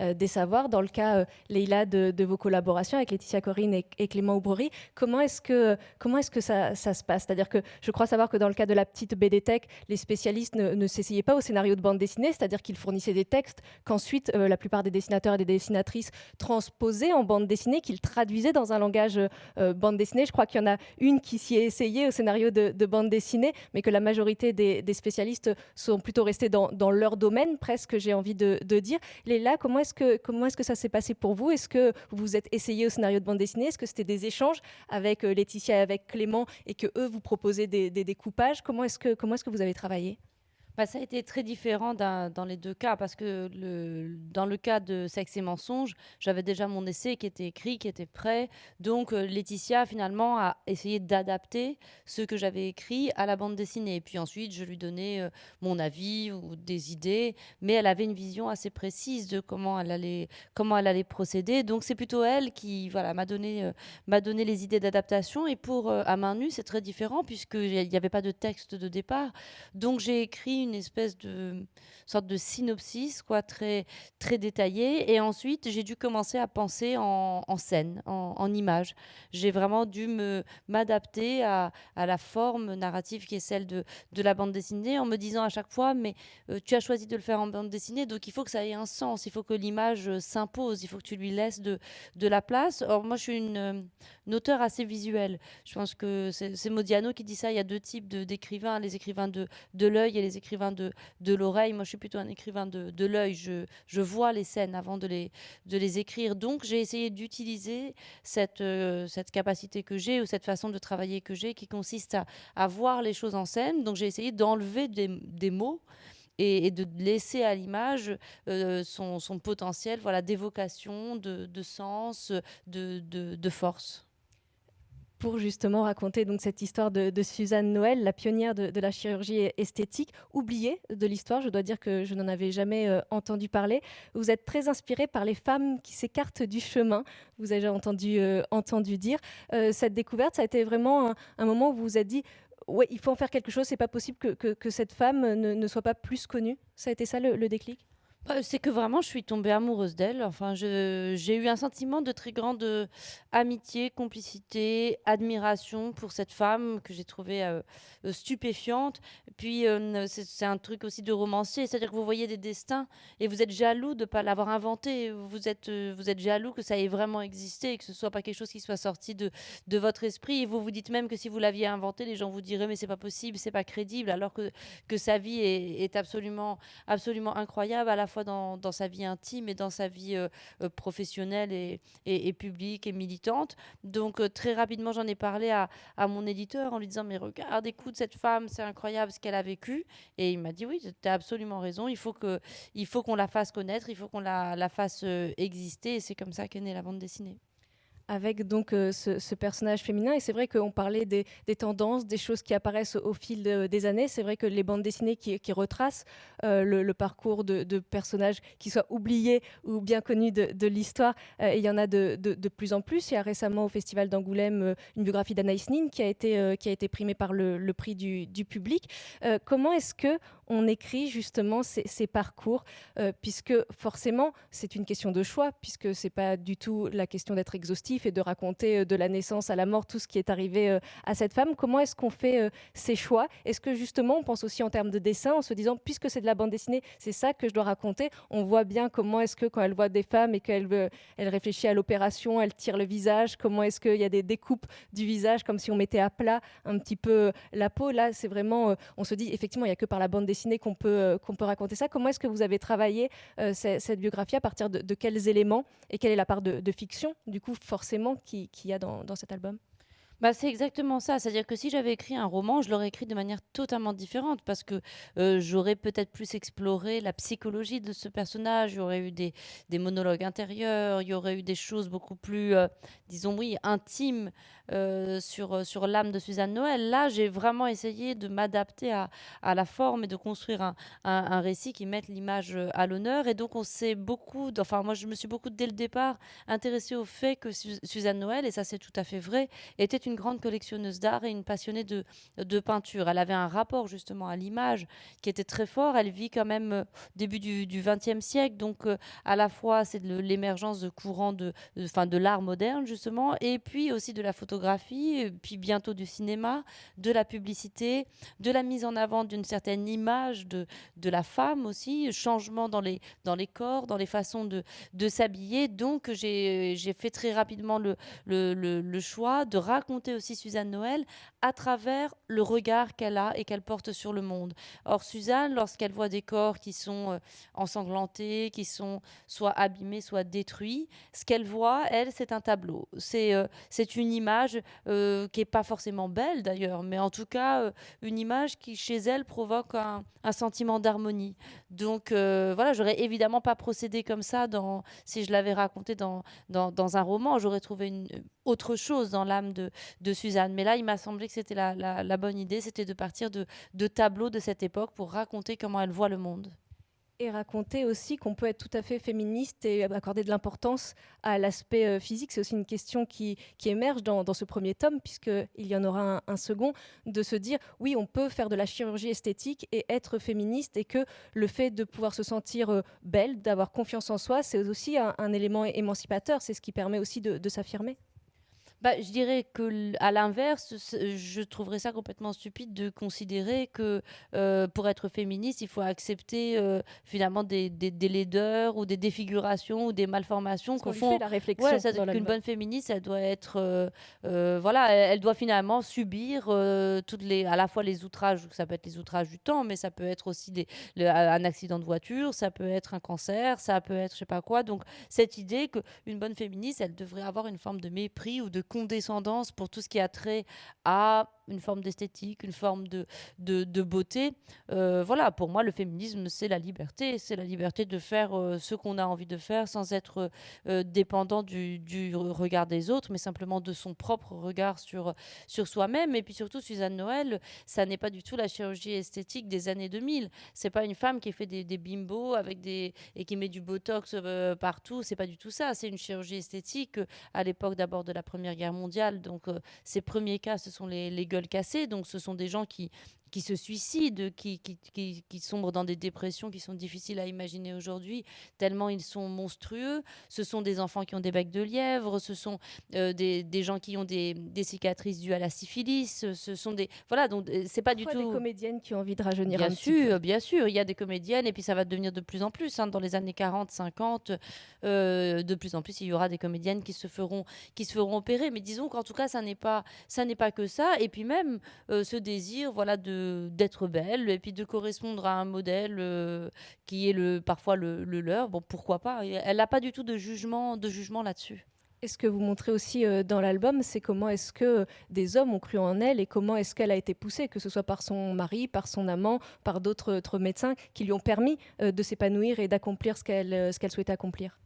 S1: euh, des savoirs, dans le cas, Leïla, de, vos collaborations avec Laetitia Corinne et, Clément Oubrery, comment est-ce que, comment est-ce que ça, ça se passe? C'est-à-dire que je crois savoir que dans le cas de la petite BDTech, les spécialistes ne, ne s'essayaient pas au scénario de bande dessinée, c'est-à-dire qu'ils fournissaient des textes qu'ensuite la plupart des dessinateurs et des dessinatrices transposaient en bande dessinée, qu'ils traduisait dans un langage euh, bande dessinée. Je crois qu'il y en a une qui s'y est essayée au scénario de, bande dessinée, mais que la majorité des, spécialistes sont plutôt restés dans, leur domaine, presque, j'ai envie de, dire. Léla, comment est-ce que, est-ce que ça s'est passé pour vous? Est-ce que vous vous êtes essayé au scénario de bande dessinée? Est-ce que c'était des échanges avec euh, Laetitia et avec Clément et que eux vous proposaient des, découpages? Comment est-ce que, comment est-ce que vous avez travaillé?
S4: Bah, ça a été très différent dans les 2 cas parce que dans le cas de Sexe et mensonges, j'avais déjà mon essai qui était écrit, qui était prêt. Donc, heu, Laetitia finalement a essayé d'adapter ce que j'avais écrit à la bande dessinée. Et puis ensuite, je lui donnais, heu, mon avis ou des idées, mais elle avait une vision assez précise de comment elle allait comment elle allait procéder. Donc c'est plutôt elle qui, voilà, m'a donné, m'a donné les idées d'adaptation et pour, À main nue, c'est très différent puisqu'il y avait pas de texte de départ. Donc j'ai écrit une espèce de sorte de synopsis, quoi, très, très détaillé. Et ensuite, j'ai dû commencer à penser en, scène, en, image. J'ai vraiment dû m'adapter à, à la forme narrative qui est celle de, de la bande dessinée, en me disant à chaque fois, mais euh, tu as choisi de le faire en bande dessinée, donc il faut que ça ait un sens, il faut que l'image euh, s'impose, il faut que tu lui laisses de, de la place. Or, moi, je suis une, une auteure assez visuelle. Je pense que c'est Modiano qui dit ça. Il y a deux types d'écrivains, les écrivains de, de l'œil et les écrivains de, l'oreille. Moi, je suis plutôt un écrivain de, de l'œil. Je, je vois les scènes avant de les, de les écrire. Donc, j'ai essayé d'utiliser cette, euh, cette capacité que j'ai ou cette façon de travailler que j'ai qui consiste à, à voir les choses en scène. Donc, j'ai essayé d'enlever des, des mots et, et, de laisser à l'image euh, son, son, potentiel voilà, d'évocation, de, de, sens, de, de, de force
S1: pour justement raconter donc cette histoire de, Suzanne Noël, la pionnière de, la chirurgie esthétique, oubliée de l'histoire. Je dois dire que je n'en avais jamais euh, entendu parler. Vous êtes très inspirée par les femmes qui s'écartent du chemin. Vous avez déjà entendu, euh, entendu dire. Euh, cette découverte, ça a été vraiment un, moment où vous vous êtes dit, ouais, il faut en faire quelque chose. C'est pas possible que, que, cette femme ne, soit pas plus connue. Ça a été ça le déclic?
S4: Bah, c'est que vraiment, je suis tombée amoureuse d'elle. Enfin, j'ai eu un sentiment de très grande euh, amitié, complicité, admiration pour cette femme que j'ai trouvée euh, euh stupéfiante. Puis, c'est un truc aussi de romancier, c'est-à-dire que vous voyez des destins et vous êtes jaloux de ne pas l'avoir inventé. Vous êtes, vous êtes jaloux que ça ait vraiment existé et que ce soit pas quelque chose qui soit sorti de, de votre esprit. Et vous vous dites même que si vous l'aviez inventé, les gens vous diraient mais c'est pas possible, c'est pas crédible, alors que, que sa vie est, est absolument, absolument incroyable à la fois dans, sa vie intime et dans sa vie euh, euh, professionnelle et, publique et militante. Donc euh, très rapidement, j'en ai parlé à, à, mon éditeur en lui disant, mais regarde, écoute, cette femme, c'est incroyable ce qu'elle a vécu. Et il m'a dit, oui, tu as absolument raison, il faut qu'on la fasse connaître, il faut qu'on la, la fasse exister. Et c'est comme ça qu'est née la bande dessinée
S1: avec donc euh, ce, personnage féminin. Et c'est vrai qu'on parlait des, des, tendances, des choses qui apparaissent au, fil de, des années. C'est vrai que les bandes dessinées qui, retracent euh, le, parcours de, personnages qui soient oubliés ou bien connus de, l'histoire, euh, il y en a de, plus en plus. Il y a récemment au Festival d'Angoulême une biographie d'Anaïs Nin qui a été, primée par le, prix du public. comment est-ce que on écrit justement ces, parcours puisque forcément c'est une question de choix puisque c'est pas du tout la question d'être exhaustif et de raconter euh, de la naissance à la mort tout ce qui est arrivé euh, à cette femme. Comment est-ce qu'on fait euh, ces choix? Est-ce que justement on pense aussi en termes de dessin en se disant puisque c'est de la bande dessinée, c'est ça que je dois raconter? On voit bien comment est-ce que quand elle voit des femmes et qu'elle elle réfléchit à l'opération, elle tire le visage, comment est-ce qu'il y a des découpes du visage comme si on mettait à plat un petit peu la peau? Là, c'est vraiment, on se dit effectivement, il n'y a que par la bande dessinée qu'on peut, qu'on peut raconter ça. Comment est-ce que vous avez travaillé cette, cette, biographie à partir de, quels éléments et quelle est la part de, fiction du coup forcément forcément qu'il qui y a dans, dans cet album?
S4: Bah, c'est exactement ça. C'est-à-dire que si j'avais écrit un roman, je l'aurais écrit de manière totalement différente parce que euh, j'aurais peut-être plus exploré la psychologie de ce personnage. Il y aurait eu des, monologues intérieurs, il y aurait eu des choses beaucoup plus, euh, disons, oui, intimes euh, sur, sur l'âme de Suzanne Noël. Là, j'ai vraiment essayé de m'adapter à, à la forme et de construire un, un, récit qui mette l'image à l'honneur. Et donc, on s'est beaucoup, enfin, moi, je me suis beaucoup, dès le départ, intéressée au fait que Su Suzanne Noël, et ça, c'est tout à fait vrai, était une grande collectionneuse d'art et une passionnée de, de peinture. Elle avait un rapport justement à l'image qui était très fort. Elle vit quand même euh, début du XXe siècle, donc euh, à la fois c'est de l'émergence de courants de, de, de l'art moderne justement, et puis aussi de la photographie, puis bientôt du cinéma, de la publicité, de la mise en avant d'une certaine image de, de la femme aussi, changement dans les, dans les corps, dans les façons de, de s'habiller. Donc j'ai fait très rapidement le, le, le, le choix de raconter aussi Suzanne Noël à travers le regard qu'elle a et qu'elle porte sur le monde. Or, Suzanne, lorsqu'elle voit des corps qui sont euh, ensanglantés, qui sont soit abîmés, soit détruits, ce qu'elle voit, elle, c'est un tableau. C'est euh, une image euh, qui n'est pas forcément belle d'ailleurs, mais en tout cas, une image qui chez elle provoque un, un sentiment d'harmonie. Donc voilà, j'aurais évidemment pas procédé comme ça dans, si je l'avais raconté dans, dans, dans un roman. J'aurais trouvé une, autre chose dans l'âme de, Suzanne. Mais là, il m'a semblé que c'était la, bonne idée, c'était de partir de, tableaux de cette époque pour raconter comment elle voit le monde
S1: et raconter aussi qu'on peut être tout à fait féministe et accorder de l'importance à l'aspect euh, physique. C'est aussi une question qui, émerge dans, ce premier tome, puisqu'il y en aura un, second, de se dire, oui, on peut faire de la chirurgie esthétique et être féministe, et que le fait de pouvoir se sentir euh, belle, d'avoir confiance en soi, c'est aussi un, élément émancipateur, c'est ce qui permet aussi de s'affirmer.
S4: Bah, je dirais que à l'inverse, je trouverais ça complètement stupide de considérer que euh, pour être féministe, il faut accepter euh, finalement des, des, des, laideurs ou des défigurations ou des malformations.
S1: Qu'on fait la réflexion.
S4: Ouais, qu'une bonne féministe, elle doit être, euh, voilà, elle doit finalement subir toutes les, à la fois les outrages, ça peut être les outrages du temps, mais ça peut être aussi des, un accident de voiture, ça peut être un cancer, ça peut être je sais pas quoi. Donc cette idée qu'une bonne féministe, elle devrait avoir une forme de mépris ou de condescendance pour tout ce qui a trait à une forme d'esthétique, une forme de, de, beauté. Euh, voilà, pour moi, le féminisme, c'est la liberté. C'est la liberté de faire euh, ce qu'on a envie de faire sans être euh, dépendant du, du, regard des autres, mais simplement de son propre regard sur, sur soi-même. Et puis surtout, Suzanne Noël, ça n'est pas du tout la chirurgie esthétique des années 2000. C'est pas une femme qui fait des, bimbos avec des, et qui met du botox partout. C'est pas du tout ça. C'est une chirurgie esthétique à l'époque d'abord de la Première Guerre mondiale. Donc, ces premiers cas, ce sont les, les Donc, ce sont des gens qui, qui se suicident, qui, qui, qui, sombrent dans des dépressions qui sont difficiles à imaginer aujourd'hui, tellement ils sont monstrueux. Ce sont des enfants qui ont des becs de lièvre, ce sont euh, des, des, gens qui ont des, des, cicatrices dues à la syphilis, ce sont des... Voilà, donc euh, c'est pas du tout...
S1: des comédiennes qui ont envie de rajeunir
S4: bien sûr, Bien sûr, il y a des comédiennes, et puis ça va devenir de plus en plus. Hein, dans les années 40, 50, euh, de plus en plus, il y aura des comédiennes qui se feront, qui se feront opérer. Mais disons qu'en tout cas, ça n'est pas, ça pas que ça. Et puis même ce désir voilà, de d'être belle et puis de correspondre à un modèle euh, qui est le, parfois le, leur. Bon, pourquoi pas? Elle n'a pas du tout de jugement, de jugement là-dessus.
S1: Et ce que vous montrez aussi euh, dans l'album, c'est comment est-ce que des hommes ont cru en elle et comment est-ce qu'elle a été poussée, que ce soit par son mari, par son amant, par d'autres médecins qui lui ont permis euh, de s'épanouir et d'accomplir ce qu'elle qu'elle souhaitait accomplir.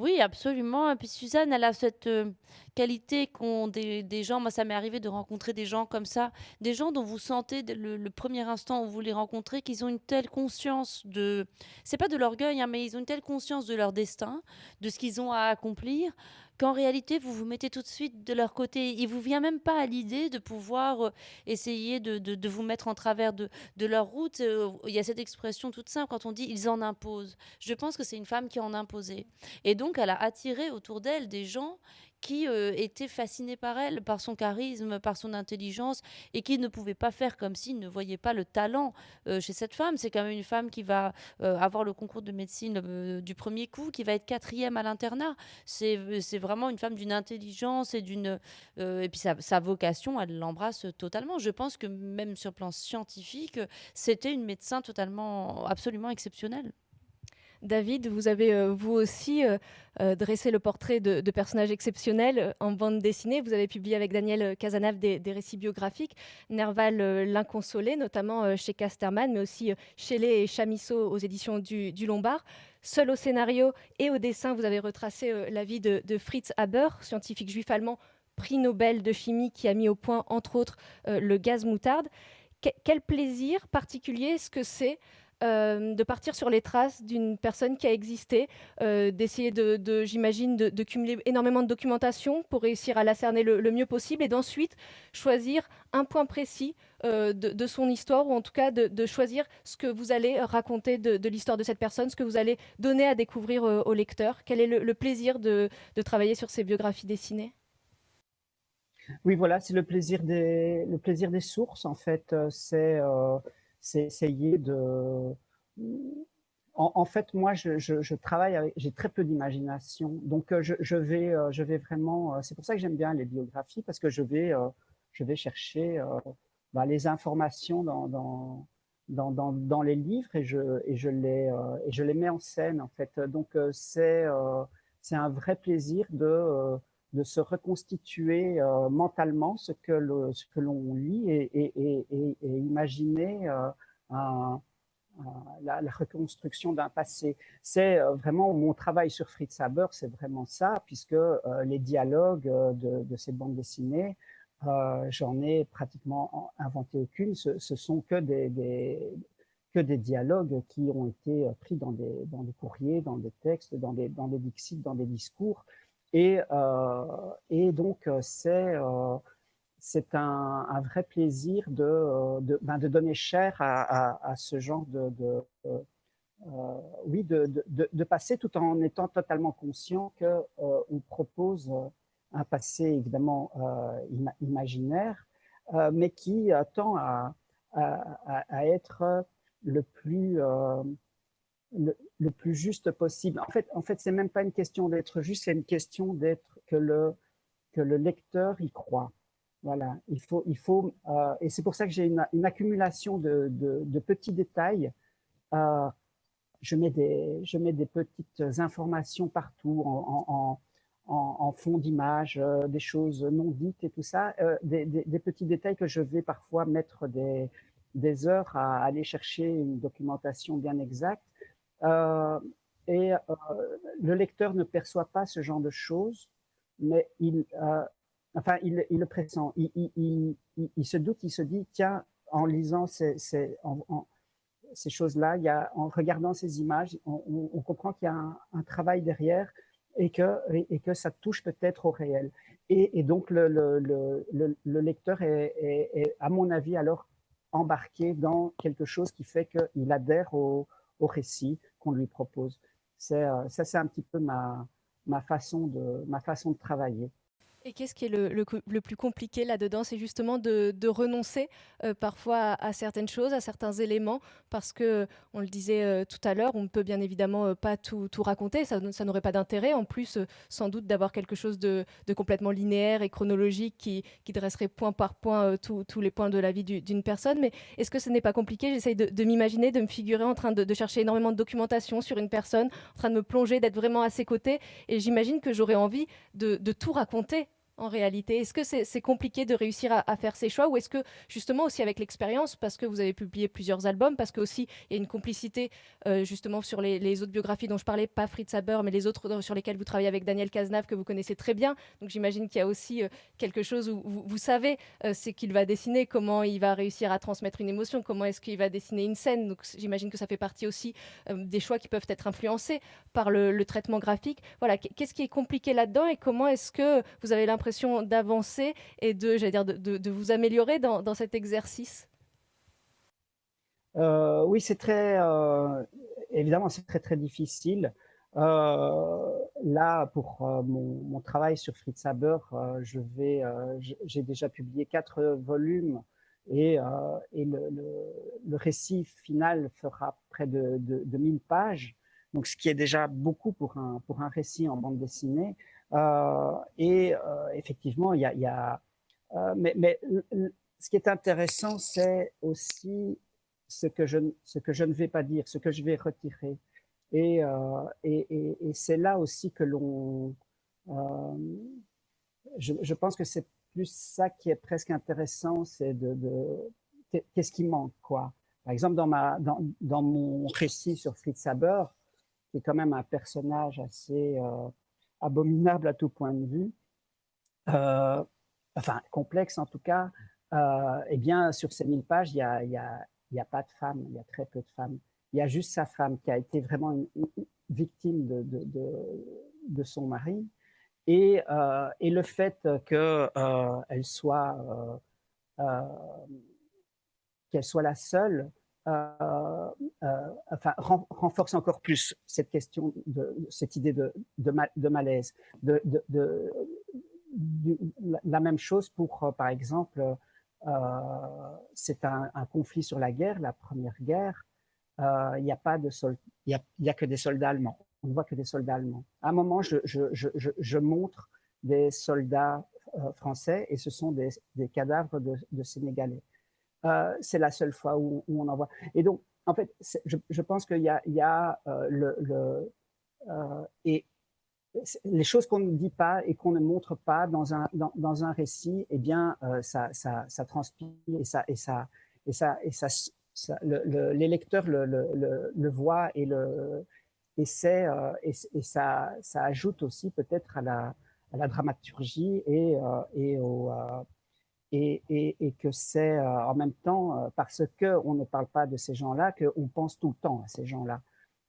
S4: Oui, absolument. Et puis Suzanne, elle a cette euh, qualité qu'ont des, des, gens. Moi, ça m'est arrivé de rencontrer des gens comme ça, des gens dont vous sentez le, premier instant où vous les rencontrez qu'ils ont une telle conscience de. C'est pas de l'orgueil, hein, mais ils ont une telle conscience de leur destin, de ce qu'ils ont à accomplir, qu'en réalité, vous vous mettez tout de suite de leur côté. Il vous vient même pas à l'idée de pouvoir euh, essayer de, vous mettre en travers de, de leur route. Euh, il y a cette expression toute simple quand on dit ils en imposent. Je pense que c'est une femme qui en imposait. Et donc, elle a attiré autour d'elle des gens qui euh, était fasciné par elle, par son charisme, par son intelligence, et qui ne pouvait pas faire comme s'il ne voyait pas le talent euh, chez cette femme. C'est quand même une femme qui va euh, avoir le concours de médecine du premier coup, qui va être quatrième à l'internat. C'est vraiment une femme d'une intelligence et d'une... et puis sa, sa vocation, elle l'embrasse totalement. Je pense que même sur le plan scientifique, c'était une médecin totalement, absolument exceptionnelle.
S1: David, vous avez euh, vous aussi euh, euh, dressé le portrait de, personnages exceptionnels en bande dessinée. Vous avez publié avec Daniel Casanave des, récits biographiques, Nerval l'inconsolé, notamment chez Casterman, mais aussi chez Les et Chamisso aux éditions du, Lombard. Seul au scénario et au dessin, vous avez retracé la vie de, Fritz Haber, scientifique juif allemand, prix Nobel de chimie qui a mis au point, entre autres, le gaz moutarde. quel plaisir particulier est-ce que c'est euh, de partir sur les traces d'une personne qui a existé, euh, d'essayer de, j'imagine, de, cumuler énormément de documentation pour réussir à la cerner le, mieux possible et d'ensuite choisir un point précis euh, de, son histoire ou en tout cas de, choisir ce que vous allez raconter de, l'histoire de cette personne, ce que vous allez donner à découvrir au lecteur. Quel est le, plaisir de, travailler sur ces biographies dessinées?
S3: Oui, voilà, c'est le plaisir des le plaisir des sources en fait. C'est c'est essayer de... en, fait, moi, je, travaille avec, j'ai très peu d'imagination, donc je, vais, je vais vraiment, c'est pour ça que j'aime bien les biographies, parce que je vais, je vais chercher bah, les informations dans, dans, dans, dans, les livres et je, et, je les, et je les mets en scène, en fait. Donc, c'est c'est un vrai plaisir de de se reconstituer euh, mentalement ce que ce que l'on lit et, imaginer euh, la, reconstruction d'un passé. C'est euh, vraiment mon travail sur Fritz Haber, c'est vraiment ça, puisque les dialogues de, ces bandes dessinées, j'en ai pratiquement inventé aucune. Ce, ce sont que des, que des dialogues qui ont été pris dans des, dans courriers, dans des textes, dans des, dans des dans des discours, et, euh, et donc, euh, c'est euh, c'est un, un, vrai plaisir de, de, ben de donner chair à, à, à, ce genre de, de euh, oui, de, de, passer tout en étant totalement conscient que euh, on propose un passé évidemment euh, imaginaire, mais qui tend à, à, être le plus le, plus juste possible. En fait, en fait, c'est même pas une question d'être juste, c'est une question d'être que le que le lecteur y croit. Voilà, il faut, il faut, euh, et c'est pour ça que j'ai une, accumulation de, de, petits détails. Euh, je mets des, je mets des petites informations partout en, en, fond d'image, euh, des choses non dites et tout ça, des, des, des, petits détails que je vais parfois mettre des, des heures à aller chercher une documentation bien exacte. Euh, et euh, le lecteur ne perçoit pas ce genre de choses, mais il, euh, enfin, il, le pressent. Il, se doute, il se dit, tiens, en lisant ces, ces, choses-là, en regardant ces images, on, comprend qu'il y a un, travail derrière et que, et, que ça touche peut-être au réel. Et, donc, le, le, le, le lecteur est, à mon avis, alors embarqué dans quelque chose qui fait qu'il adhère au, au récit qu'on lui propose. Euh, ça, c'est un petit peu ma, ma, façon de, ma façon de travailler.
S1: Et qu'est-ce qui est le, plus compliqué là-dedans? C'est justement de, renoncer euh, parfois à, certaines choses, à certains éléments, parce que, on le disait euh, tout à l'heure, on ne peut bien évidemment euh, pas tout, tout, raconter, ça, n'aurait pas d'intérêt, en plus, sans doute, d'avoir quelque chose de, complètement linéaire et chronologique qui, dresserait point par point tous les points de la vie d'une personne. Mais est-ce que ce n'est pas compliqué? J'essaye de, m'imaginer, de me figurer en train de, chercher énormément de documentation sur une personne, en train de me plonger, d'être vraiment à ses côtés, et j'imagine que j'aurais envie de tout raconter en réalité Est-ce que c'est compliqué de réussir à, faire ces choix ou est-ce que justement aussi avec l'expérience, parce que vous avez publié plusieurs albums, parce que aussi il y a une complicité euh, justement sur les, autres biographies dont je parlais, pas Fritz Haber, mais les autres sur lesquelles vous travaillez avec Daniel Cazenave que vous connaissez très bien. Donc j'imagine qu'il y a aussi euh, quelque chose où vous, vous savez euh, ce qu'il va dessiner, comment il va réussir à transmettre une émotion, comment est-ce qu'il va dessiner une scène. Donc j'imagine que ça fait partie aussi euh, des choix qui peuvent être influencés par le, le traitement graphique. Voilà, qu'est-ce qui est compliqué là-dedans et comment est-ce que vous avez l'impression d'avancer et de, dire, de, vous améliorer dans, dans cet exercice?
S3: Euh, Oui, c'est très, euh, évidemment, c'est très très difficile. Euh, là, pour mon, travail sur Fritz Haber, je vais, j'ai déjà publié quatre volumes et, et le, récit final fera près de, de, de 1000 pages. Donc, ce qui est déjà beaucoup pour un, pour un récit en bande dessinée. Euh, et euh, effectivement, il y a, y a euh, mais, mais ce qui est intéressant, c'est aussi ce que, je, ce que je ne vais pas dire, ce que je vais retirer. Et, euh, et, et, et c'est là aussi que l'on... Euh, je, je, pense que c'est plus ça qui est presque intéressant, c'est de, de qu'est-ce qui manque, quoi. Par exemple, dans, ma, dans, dans mon récit sur Fritz Haber, qui est quand même un personnage assez euh, abominable à tout point de vue, euh, enfin complexe en tout cas, euh, eh bien sur ces 1000 pages, il n'y a, a, pas de femmes, il y a très peu de femmes. Il y a juste sa femme qui a été vraiment une, victime de, son mari. Et, euh, et le fait qu'elle euh, soit, qu'elle soit la seule, euh, euh, enfin, renforce encore plus cette question, de, cette idée de, malaise. De, la même chose pour, euh, par exemple, c'est un, conflit sur la guerre, la première guerre. il n'y a pas de il y a, que des soldats allemands. On ne voit que des soldats allemands. À un moment, je, montre des soldats français et ce sont des, cadavres de Sénégalais. C'est la seule fois où, on en voit. Et donc, en fait, je, je, pense qu'il y a, il y a le, le et les choses qu'on ne dit pas et qu'on ne montre pas dans un, dans, un récit, eh bien, euh, ça, ça, ça, transpire et ça, et ça, et ça, et ça, le, les lecteurs le, le, le, voient et le, et, euh, et, ça, ça ajoute aussi peut-être à la, à la dramaturgie et, euh, et, au, euh, et, que c'est euh, en même temps parce que on ne parle pas de ces gens-là qu'on pense tout le temps à ces gens-là.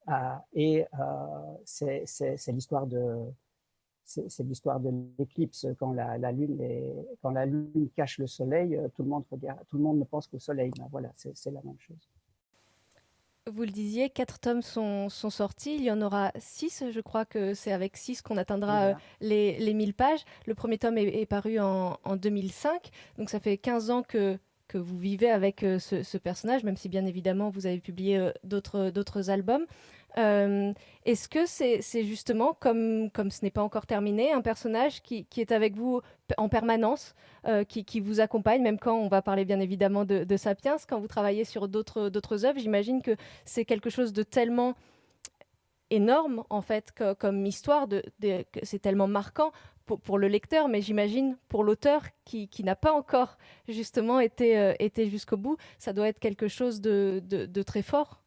S3: Euh, et euh, c'est l'histoire de l'éclipse quand la, lune cache le soleil, euh, tout le monde regarde, tout le monde ne pense qu'au soleil. Ben voilà, c'est la même chose.
S1: Vous le disiez, quatre tomes sont, sont, sortis. Il y en aura six. Je crois que c'est avec six qu'on atteindra voilà. les, les 1000 pages. Le premier tome est, est paru en, en, 2005. Donc ça fait 15 ans que, que vous vivez avec euh, ce, ce, personnage, même si bien évidemment vous avez publié euh, d'autres albums. Euh, Est-ce que c'est justement, comme, comme ce n'est pas encore terminé, un personnage qui, est avec vous en permanence, euh, qui, qui, vous accompagne, même quand on va parler bien évidemment de, de Sapiens, quand vous travaillez sur d'autres œuvres, j'imagine que c'est quelque chose de tellement énorme en fait comme histoire, de, de, c'est tellement marquant pour, pour, le lecteur, mais j'imagine pour l'auteur qui, qui n'a pas encore justement été, euh, été jusqu'au bout, ça doit être quelque chose de, de très fort.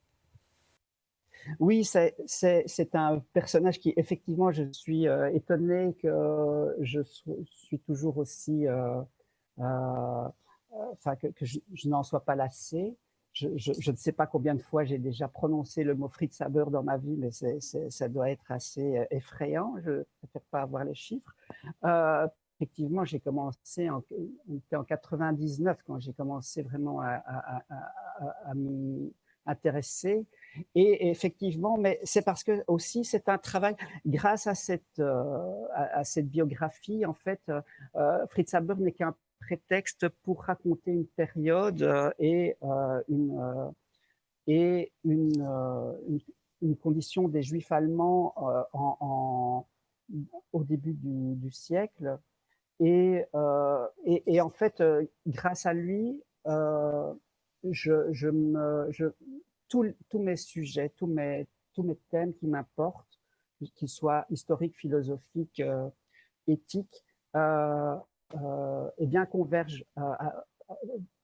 S3: Oui, c'est un personnage qui, effectivement, je suis euh, étonné que je suis toujours aussi, euh, euh, enfin, que, je, n'en sois pas lassé. Je, ne sais pas combien de fois j'ai déjà prononcé le mot Fritz Haber dans ma vie, mais ça doit être assez euh, effrayant. Je ne préfère pas avoir les chiffres. Effectivement, j'ai commencé, en, en 99 quand j'ai commencé vraiment à, à, à, à m'y intéresser. Et effectivement, mais c'est parce que aussi c'est un travail grâce à cette euh, à, cette biographie. En fait, euh, Fritz Haber n'est qu'un prétexte pour raconter une période euh, et euh, une euh, et une, une, une, condition des Juifs allemands en, en, au début du, du siècle. Et, et, et, en fait, grâce à lui, tous mes sujets, tous mes, thèmes qui m'importent, qu'ils soient historiques, philosophiques, euh, éthiques, euh, euh, eh bien convergent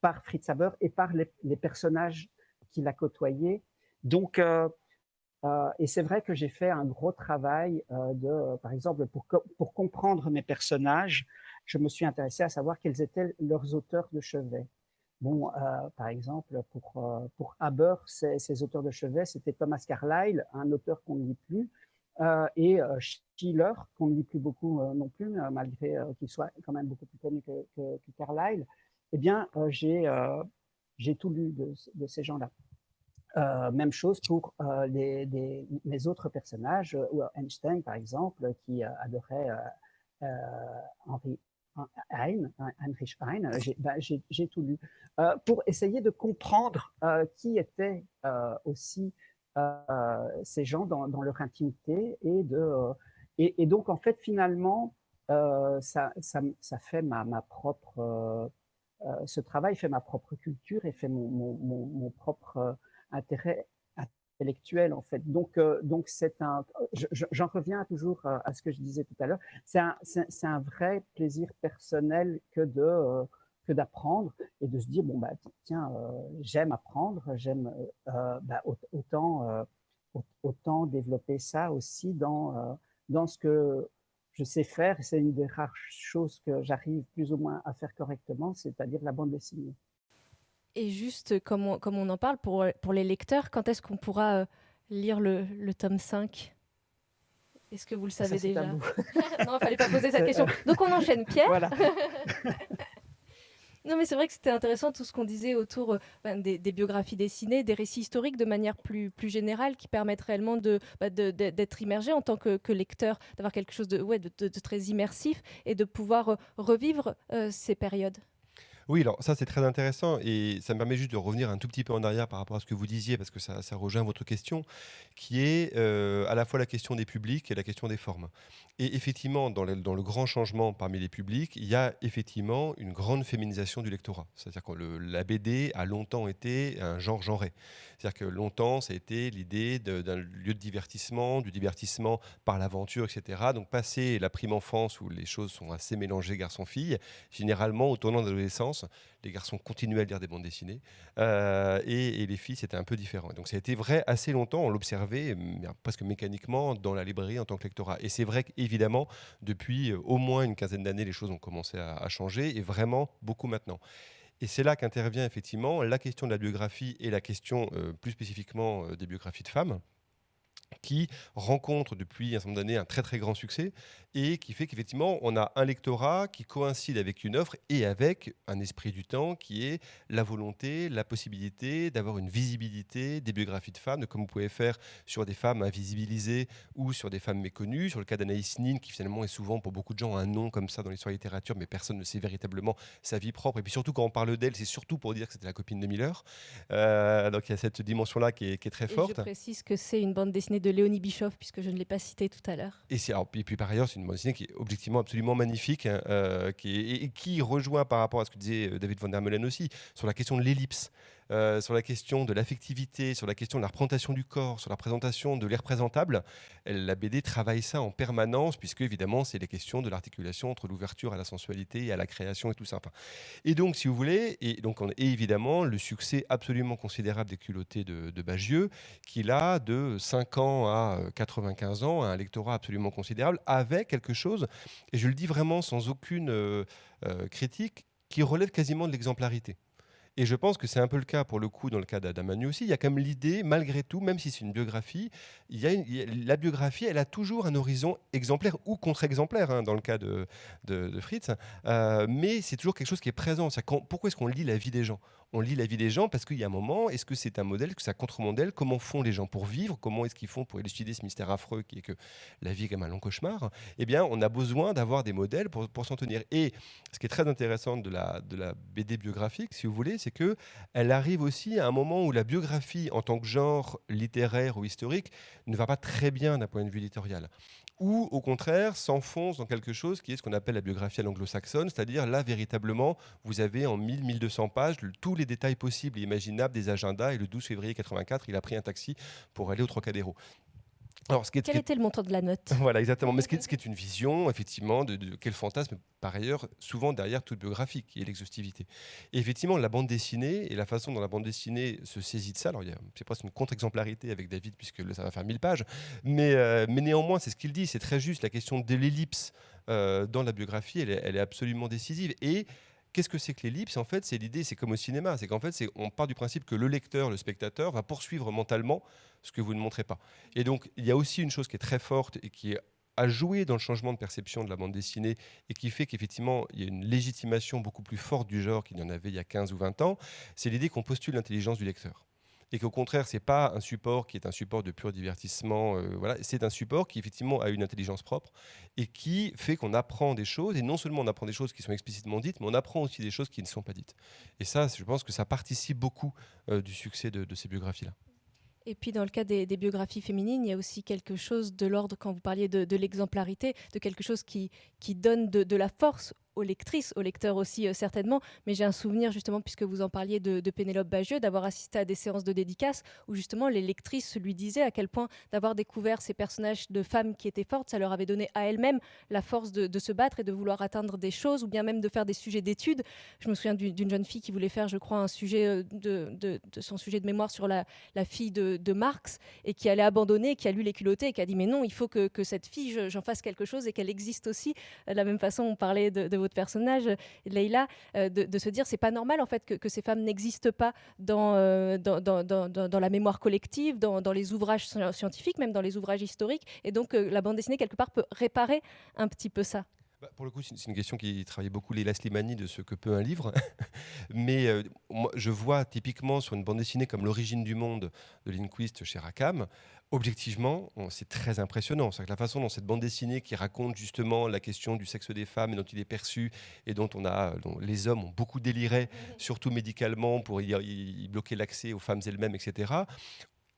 S3: par Fritz Haber et par les, personnages qu'il a côtoyés. Donc, et c'est vrai que j'ai fait un gros travail par exemple, pour, pour comprendre mes personnages, je me suis intéressé à savoir quels étaient leurs auteurs de chevet. Bon, euh, par exemple, pour, euh, pour Haber, ses, auteurs de chevet, c'était Thomas Carlyle, un auteur qu'on ne lit plus, euh, et Schiller, qu'on ne lit plus beaucoup non plus, malgré qu'il soit quand même beaucoup plus connu que, Carlyle. Eh bien, j'ai tout lu de, ces gens-là. même chose pour les, les, les, autres personnages, Einstein, par exemple, qui adorait Henri Hein, Heinrich Heine, j'ai bah, tout lu, euh, pour essayer de comprendre euh, qui étaient euh, aussi euh, ces gens dans, leur intimité et de euh, et, donc en fait finalement euh, ça, ça, ça, fait ma, ma propre ce travail fait ma propre culture et fait mon, mon propre intérêt intellectuelle en fait. Donc, euh, donc c'est un, j'en reviens toujours à ce que je disais tout à l'heure. C'est un, vrai plaisir personnel que de euh, que d'apprendre et de se dire bon bah tiens, euh, j'aime apprendre, j'aime bah, autant autant développer ça aussi dans dans ce que je sais faire. C'est une des rares choses que j'arrive plus ou moins à faire correctement, c'est-à-dire la bande dessinée.
S1: Et juste comme on, comme on en parle pour, pour les lecteurs, quand est-ce qu'on pourra euh, lire le, le, tome 5 Est-ce que vous le savez
S3: Ça,
S1: déjà? Non, il ne fallait pas poser cette question. Donc on enchaîne, Pierre.
S3: Voilà.
S1: non, mais c'est vrai que c'était intéressant tout ce qu'on disait autour euh, ben, des, des, biographies dessinées, des récits historiques de manière plus, plus générale qui permettent réellement d'être bah, de, de, immergé en tant que, que lecteur, d'avoir quelque chose de, ouais, de, de, très immersif et de pouvoir euh, revivre euh, ces périodes.
S2: Oui, alors ça c'est très intéressant et ça me permet juste de revenir un tout petit peu en arrière par rapport à ce que vous disiez parce que ça, rejoint votre question qui est euh, à la fois la question des publics et la question des formes. Et effectivement, dans le, grand changement parmi les publics, il y a effectivement une grande féminisation du lectorat. C'est-à-dire que la BD a longtemps été un genre genré. C'est-à-dire que longtemps, ça a été l'idée d'un lieu de divertissement, du divertissement par l'aventure, etc. Donc, passer la prime enfance où les choses sont assez mélangées garçon-fille, généralement, au tournant de l'adolescence, les garçons continuaient à lire des bandes dessinées euh, et, les filles, c'était un peu différent. Donc, ça a été vrai assez longtemps, on l'observait presque mécaniquement dans la librairie en tant que lectorat. Et c'est vrai qu'évidemment, depuis euh, au moins une quinzaine d'années, les choses ont commencé à, changer et vraiment beaucoup maintenant. Et c'est là qu'intervient effectivement la question de la biographie et la question euh, plus spécifiquement des biographies de femmes qui rencontrent depuis un certain nombre d'années un très très grand succès et qui fait qu'effectivement on a un lectorat qui coïncide avec une offre et avec un esprit du temps qui est la volonté, la possibilité d'avoir une visibilité des biographies de femmes, comme vous pouvez faire sur des femmes invisibilisées ou sur des femmes méconnues. Sur le cas d'Anaïs Nin, qui finalement est souvent pour beaucoup de gens un nom comme ça dans l'histoire de la littérature, mais personne ne sait véritablement sa vie propre. Et puis surtout quand on parle d'elle, c'est surtout pour dire que c'était la copine de Miller. Euh, donc il y a cette dimension-là qui est, qui est très
S1: Et
S2: forte.
S1: je précise que c'est une bande dessinée de Léonie Bischoff, puisque je ne l'ai pas citée tout à l'heure.
S2: Et, puis, par ailleurs, c'est une bande dessinée qui est objectivement absolument magnifique, hein, euh, qui et, et qui rejoint par rapport à ce que disait euh, David Van der Meulen aussi, sur la question de l'ellipse, euh, sur la question de l'affectivité, sur la question de la représentation du corps, sur la présentation de l'irreprésentable. La BD travaille ça en permanence, puisque évidemment, c'est les questions de l'articulation entre l'ouverture à la sensualité et à la création et tout ça. Et donc, si vous voulez, et donc évidemment, le succès absolument considérable des culottés de, de Bagieux, qui là, de 5 ans à euh, 95 ans, a un lectorat absolument considérable, avec quelque chose, et je le dis vraiment sans aucune euh, euh, critique, qui relève quasiment de l'exemplarité. Et je pense que c'est un peu le cas pour le coup dans le cas d'Adamanu aussi. Il y a quand même l'idée, malgré tout, même si c'est une biographie, il y a une- la biographie, elle a toujours un horizon exemplaire ou contre-exemplaire hein, dans le cas de, Fritz. Euh, mais c'est toujours quelque chose qui est présent. Quand- pourquoi est-ce qu'on lit la vie des gens? On lit la vie des gens parce qu'il y a un moment, est-ce que c'est un modèle, que c'est un contre-modèle? Comment font les gens pour vivre? Comment est-ce qu'ils font pour élucider ce mystère affreux qui est que la vie est un long cauchemar? Eh bien, on a besoin d'avoir des modèles pour, pour s'en tenir. Et ce qui est très intéressant de la, de la BD biographique, si vous voulez, c'est que elle arrive aussi à un moment où la biographie, en tant que genre littéraire ou historique, ne va pas très bien d'un point de vue éditorial ou au contraire s'enfonce dans quelque chose qui est ce qu'on appelle la biographie à l'anglo-saxonne, c'est-à-dire là véritablement vous avez en 1000-1200 pages tous les détails possibles et imaginables des agendas et le 12 février 84 il a pris un taxi pour aller au Trocadéro. Alors, ce qui est, ce
S1: Quel était le montant de la note?
S2: Voilà, exactement. Mais ce qui est, ce qui est une vision, effectivement, de, de quel fantasme, par ailleurs, souvent derrière toute biographie, qui est l'exhaustivité. Et effectivement, la bande dessinée et la façon dont la bande dessinée se saisit de ça, alors il y a- c'est presque une contre-exemplarité avec David, puisque ça va faire 1000 pages, mais, euh, mais néanmoins, c'est ce qu'il dit, c'est très juste. La question de l'ellipse euh, dans la biographie, elle est, elle est absolument décisive. Et Qu'est-ce que c'est que l'ellipse? En fait, c'est l'idée, c'est comme au cinéma, c'est qu'en fait, on part du principe que le lecteur, le spectateur, va poursuivre mentalement ce que vous ne montrez pas. Et donc, il y a aussi une chose qui est très forte et qui est à jouer dans le changement de perception de la bande dessinée et qui fait qu'effectivement, il y a une légitimation beaucoup plus forte du genre qu'il y en avait il y a 15 ou 20 ans, c'est l'idée qu'on postule l'intelligence du lecteur. Et qu'au contraire, c'est pas un support qui est un support de pur divertissement, euh, voilà, c'est un support qui effectivement a une intelligence propre et qui fait qu'on apprend des choses, et non seulement on apprend des choses qui sont explicitement dites, mais on apprend aussi des choses qui ne sont pas dites. Et ça, je pense que ça participe beaucoup euh, du succès de, ces biographies-là.
S1: Et puis dans le cas des, biographies féminines, il y a aussi quelque chose de l'ordre, quand vous parliez de, l'exemplarité, de quelque chose qui, qui donne de la force aux lectrices, aux lecteurs aussi euh, certainement. Mais j'ai un souvenir justement, puisque vous en parliez de, Pénélope Bagieux, d'avoir assisté à des séances de dédicaces où justement les lectrices lui disaient à quel point d'avoir découvert ces personnages de femmes qui étaient fortes, ça leur avait donné à elles-mêmes la force de, se battre et de vouloir atteindre des choses ou bien même de faire des sujets d'études. Je me souviens d'une jeune fille qui voulait faire, je crois, un sujet euh, de, son sujet de mémoire sur la, fille de, Marx et qui allait abandonner, qui a lu les culottés et qui a dit mais non, il faut que, cette fille, je- j'en fasse quelque chose et qu'elle existe aussi. De la même façon, on parlait de votre personnage, euh, Leïla, euh, de, se dire c'est pas normal en fait que, ces femmes n'existent pas dans, euh, dans, dans, dans- dans- dans la mémoire collective, dans, les ouvrages sci- scientifiques, même dans les ouvrages historiques. Et donc la bande dessinée quelque part peut réparer un petit peu ça.
S2: Bah, pour le coup, c'est une question qui travaille beaucoup Léla Slimani de ce que peut un livre. Mais euh, moi, je vois typiquement sur une bande dessinée comme L'origine du monde de Lindquist chez Rackham, objectivement, c'est très impressionnant. C'est la façon dont cette bande dessinée qui raconte justement la question du sexe des femmes et dont il est perçu et dont on a, dont les hommes ont beaucoup déliré, surtout médicalement pour y, bloquer l'accès aux femmes elles-mêmes, etc.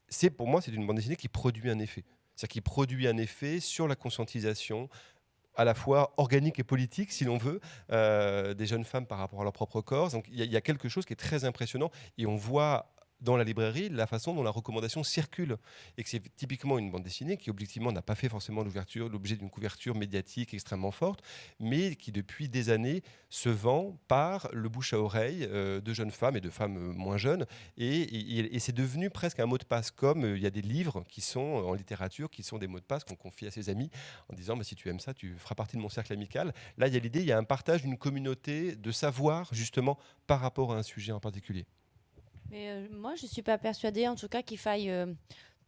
S2: C'est pour moi, c'est une bande dessinée qui produit un effet. C'est-à-dire qui produit un effet sur la conscientisation, à la fois organique et politique, si l'on veut, euh, des jeunes femmes par rapport à leur propre corps. Donc il y, a quelque chose qui est très impressionnant et on voit dans la librairie la façon dont la recommandation circule. Et que c'est typiquement une bande dessinée qui, objectivement, n'a pas fait forcément l'ouverture, l'objet d'une couverture médiatique extrêmement forte, mais qui, depuis des années, se vend par le bouche à oreille euh, de jeunes femmes et de femmes euh, moins jeunes. Et, c'est devenu presque un mot de passe, comme euh, il y a des livres qui sont en littérature, qui sont des mots de passe qu'on confie à ses amis en disant bah, si tu aimes ça, tu feras partie de mon cercle amical. Là, il y a l'idée, il y a un partage d'une communauté de savoir, justement, par rapport à un sujet en particulier.
S4: Mais euh, moi, je ne suis pas persuadée, en tout cas, qu'il faille euh,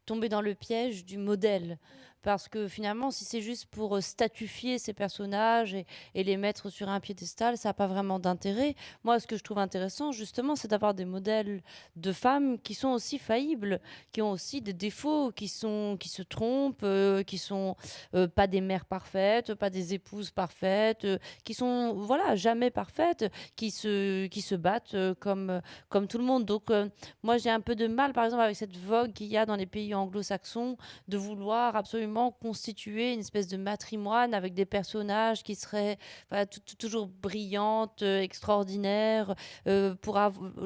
S4: tomber dans le piège du modèle. Parce que finalement, si c'est juste pour euh, statufier ces personnages et, les mettre sur un piédestal, ça n'a pas vraiment d'intérêt. Moi, ce que je trouve intéressant, justement, c'est d'avoir des modèles de femmes qui sont aussi faillibles, qui ont aussi des défauts, qui, sont, qui se trompent, euh, qui sont euh, pas des mères parfaites, pas des épouses parfaites, qui sont, voilà, jamais parfaites, qui se, qui se battent comme, comme tout le monde. Donc, moi, j'ai un peu de mal, par exemple, avec cette vogue qu'il y a dans les pays anglo-saxons de vouloir absolument constituer une espèce de matrimoine avec des personnages qui seraient toujours brillantes, euh, extraordinaires. Euh,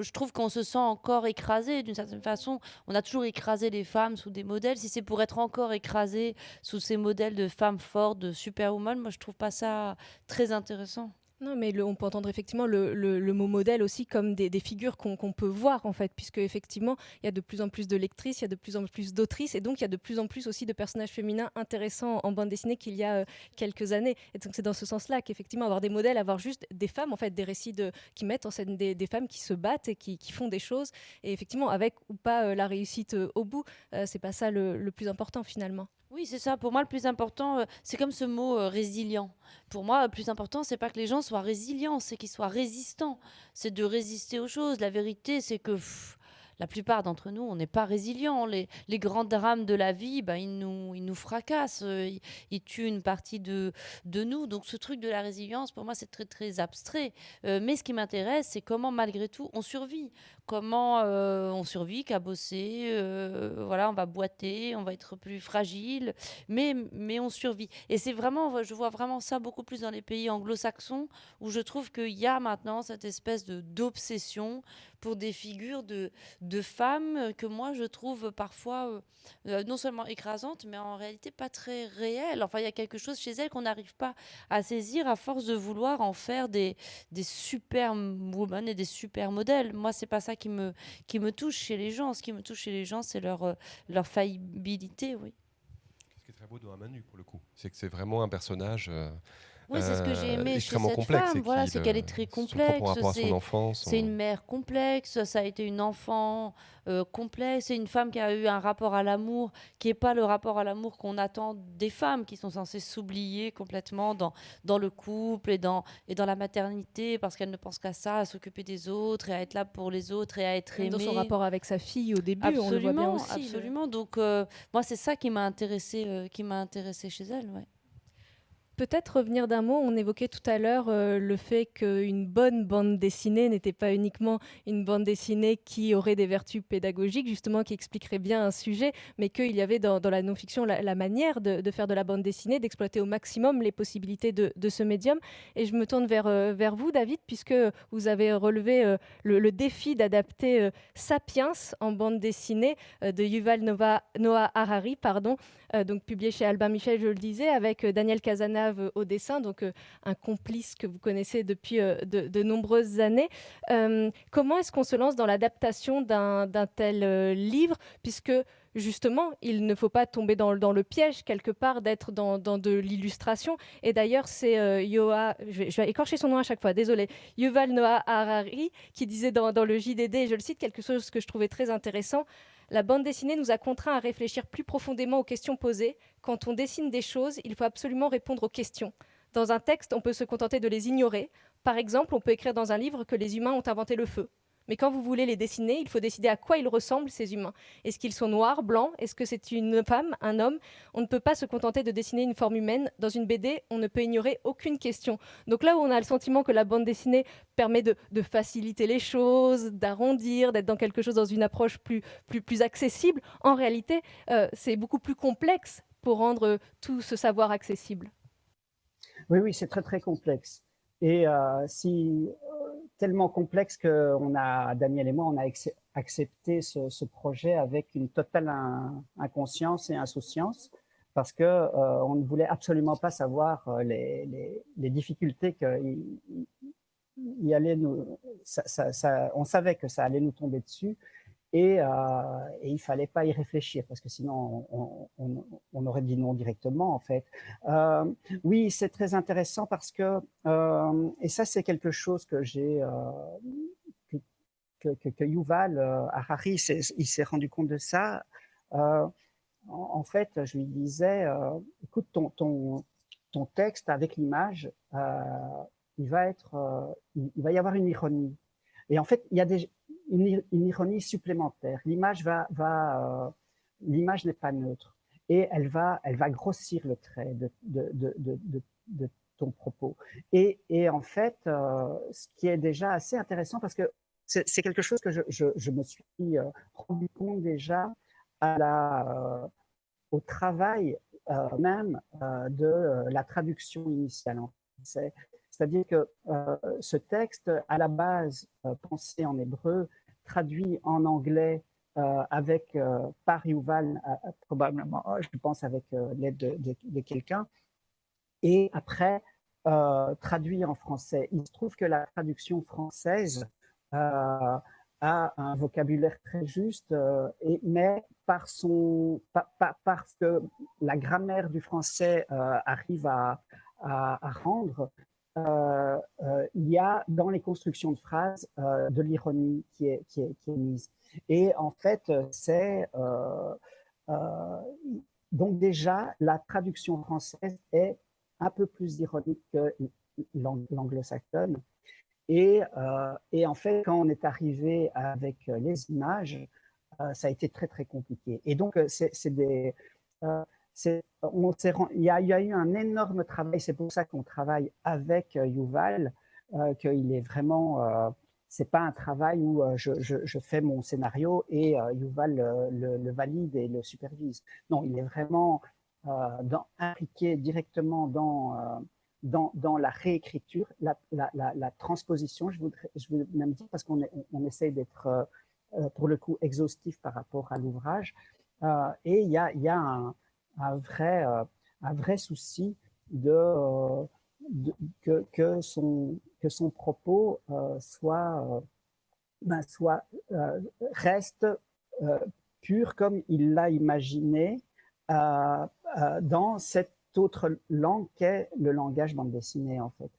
S4: je trouve qu'on se sent encore écrasé d'une certaine façon. On a toujours écrasé les femmes sous des modèles. Si c'est pour être encore écrasé sous ces modèles de femmes fortes, de superwoman, moi je trouve pas ça très intéressant.
S1: Non, mais on peut entendre effectivement le, mot modèle aussi comme des, figures qu'on peut voir en fait, puisque effectivement il y a de plus en plus de lectrices, il y a de plus en plus d'autrices, et donc il y a de plus en plus aussi de personnages féminins intéressants en bande dessinée qu'il y a euh, quelques années. Et donc c'est dans ce sens-là qu'effectivement avoir des modèles, avoir juste des femmes en fait, des récits qui mettent en scène des, femmes qui se battent et qui, font des choses, et effectivement avec ou pas euh, la réussite euh, au bout, c'est pas ça le plus important finalement.
S4: Oui, c'est ça. Pour moi, le plus important, euh, c'est comme ce mot euh, résilient. Pour moi, le plus important, c'est pas que les gens soient résilients, c'est qu'ils soient résistants. C'est de résister aux choses. La vérité, c'est que la plupart d'entre nous, on n'est pas résilients. Les, grands drames de la vie, ben, ils, nous, ils nous fracassent, euh, ils, tuent une partie de, de nous. Donc ce truc de la résilience, pour moi, c'est très très abstrait. Mais ce qui m'intéresse, c'est comment malgré tout on survit. Comment euh, on survit, qu'à bosser, voilà, on va boiter, on va être plus fragile, mais, mais on survit. Et c'est vraiment, je vois vraiment ça beaucoup plus dans les pays anglo-saxons, où je trouve qu'il y a maintenant cette espèce de d'obsession pour des figures de, de femmes que moi je trouve parfois euh, euh, non seulement écrasantes, mais en réalité pas très réelles. Enfin, il y a quelque chose chez elles qu'on n'arrive pas à saisir à force de vouloir en faire des, des super women et des super modèles. Moi, c'est pas ça qui me, qui me touche chez les gens. Ce qui me touche chez les gens, c'est leur, euh, leur faillibilité, oui.
S2: Ce qui est très beau dans Manu, pour le coup, c'est que c'est vraiment un personnage.
S4: Oui, c'est ce que j'ai aimé chez cette femme. Voilà, c'est qu'elle est très complexe. C'est une mère complexe. Ça a été une enfant euh, complexe. C'est une femme qui a eu un rapport à l'amour qui n'est pas le rapport à l'amour qu'on attend des femmes qui sont censées s'oublier complètement dans, dans le couple et dans, et dans la maternité parce qu'elles ne pensent qu'à ça, à s'occuper des autres et à être là pour les autres et à être aimée.
S1: Dans son rapport avec sa fille au début, absolument, on le voit bien aussi.
S4: Absolument. Donc, euh, moi, c'est ça qui m'a intéressé, euh, qui m'a intéressé chez elle. Ouais.
S1: Peut-être revenir d'un mot, on évoquait tout à l'heure euh, le fait qu'une bonne bande dessinée n'était pas uniquement une bande dessinée qui aurait des vertus pédagogiques, justement qui expliquerait bien un sujet, mais qu'il y avait dans, la non-fiction la, manière de, faire de la bande dessinée, d'exploiter au maximum les possibilités de, ce médium. Et je me tourne vers, euh, vers vous, David, puisque vous avez relevé euh, le, défi d'adapter Sapiens en bande dessinée de Yuval Noah Harari, pardon, donc publié chez Albin Michel, je le disais, avec Daniel Casana au dessin, donc euh, un complice que vous connaissez depuis euh, de, nombreuses années. Euh, comment est-ce qu'on se lance dans l'adaptation d'un tel livre, puisque justement, il ne faut pas tomber dans, le piège quelque part d'être dans, de l'illustration. Et d'ailleurs, c'est Yoa, je vais, écorcher son nom à chaque fois, désolé, Yuval Noah Harari, qui disait dans, dans, le JDD, je le cite, quelque chose que je trouvais très intéressant. La bande dessinée nous a contraints à réfléchir plus profondément aux questions posées. Quand on dessine des choses, il faut absolument répondre aux questions. Dans un texte, on peut se contenter de les ignorer. Par exemple, on peut écrire dans un livre que les humains ont inventé le feu. Mais quand vous voulez les dessiner, il faut décider à quoi ils ressemblent, ces humains. Est-ce qu'ils sont noirs, blancs? Est-ce que c'est une femme, un homme? On ne peut pas se contenter de dessiner une forme humaine. Dans une BD, on ne peut ignorer aucune question. Donc là où on a le sentiment que la bande dessinée permet de, faciliter les choses, d'arrondir, d'être dans quelque chose dans une approche plus, accessible, en réalité, euh, c'est beaucoup plus complexe pour rendre tout ce savoir accessible.
S3: Oui, oui, c'est très, très complexe. Et euh, si tellement complexe que on a, Daniel et moi, on a accepté ce, projet avec une totale inconscience et insouciance parce que euh, on ne voulait absolument pas savoir euh, les, difficultés qu'il y allait nous, on savait que ça allait nous tomber dessus et, euh, et, il fallait pas y réfléchir parce que sinon on, aurait dit non directement en fait. Euh, oui, c'est très intéressant parce que euh, et ça c'est quelque chose que j'ai euh, que, que, Yuval Harari il s'est rendu compte de ça. En, fait, je lui disais, écoute ton ton ton texte avec l'image, il va être, il va y avoir une ironie. Et en fait, il y a des, une, ironie supplémentaire. Euh, l'image n'est pas neutre et elle va, grossir le trait de, ton propos. Et, en fait, euh, ce qui est déjà assez intéressant parce que c'est quelque chose que je, me suis euh, rendu compte déjà au travail même de la traduction initiale en français. C'est-à-dire que euh, ce texte, à la base euh, pensé en hébreu, traduit en anglais euh, avec euh, par Yuval, probablement, je pense avec l'aide de, quelqu'un, et après traduit en français. Il se trouve que la traduction française a un vocabulaire très juste, mais par son, parce que la grammaire du français arrive à rendre, euh, euh, il y a dans les constructions de phrases euh, de l'ironie qui est, mise. Et en fait, c'est donc déjà la traduction française est un peu plus ironique que l'anglo-saxonne. Et, et, en fait, quand on est arrivé avec les images, ça a été très très compliqué. Et donc, c'est des il, y a, eu un énorme travail, c'est pour ça qu'on travaille avec euh, Yuval, euh, qu'il est vraiment, euh, c'est pas un travail où euh, je, fais mon scénario et Yuval le, valide et le supervise. Non, il est vraiment impliqué directement dans, la réécriture, la, transposition, je voudrais, je veux même dire, parce qu'on on essaye d'être pour le coup exhaustif par rapport à l'ouvrage, et il y a un un vrai, euh, un vrai souci de, euh, que, que, son, que son propos euh, soit, ben, soit reste pur comme il l'a imaginé dans cette autre langue qu'est le langage bande dessinée en fait.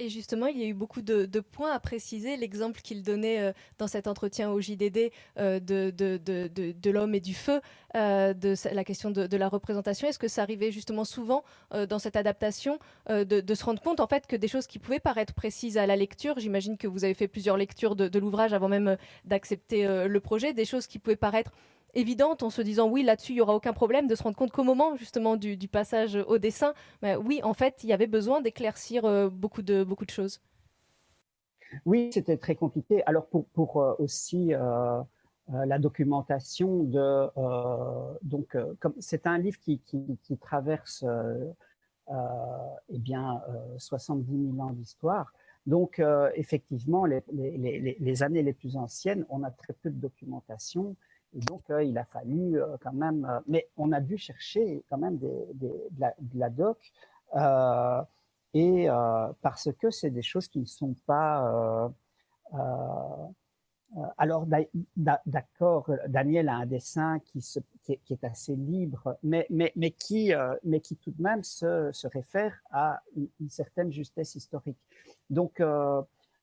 S1: Et justement, il y a eu beaucoup de, points à préciser. L'exemple qu'il donnait euh, dans cet entretien au JDD euh, de, de, l'homme et du feu, euh, de la question de, la représentation, est-ce que ça arrivait justement souvent dans cette adaptation de, se rendre compte en fait que des choses qui pouvaient paraître précises à la lecture, j'imagine que vous avez fait plusieurs lectures de, l'ouvrage avant même d'accepter le projet, des choses qui pouvaient paraître évidente en se disant oui là-dessus il y aura aucun problème de se rendre compte qu'au moment justement du, passage au dessin bah, oui en fait il y avait besoin d'éclaircir euh, beaucoup de beaucoup de choses.
S3: Oui c'était très compliqué. Alors pour, pour euh, aussi euh, la documentation de donc c'est un livre qui, qui, traverse eh bien 70 000 ans d'histoire. Donc effectivement les, les, années les plus anciennes on a très peu de documentation donc, euh, il a fallu euh, quand même, euh, mais on a dû chercher quand même de, la, doc, et parce que c'est des choses qui ne sont pas alors, d'accord, Daniel a un dessin qui, est, assez libre, mais, qui, tout de même se, réfère à une, certaine justesse historique. Donc,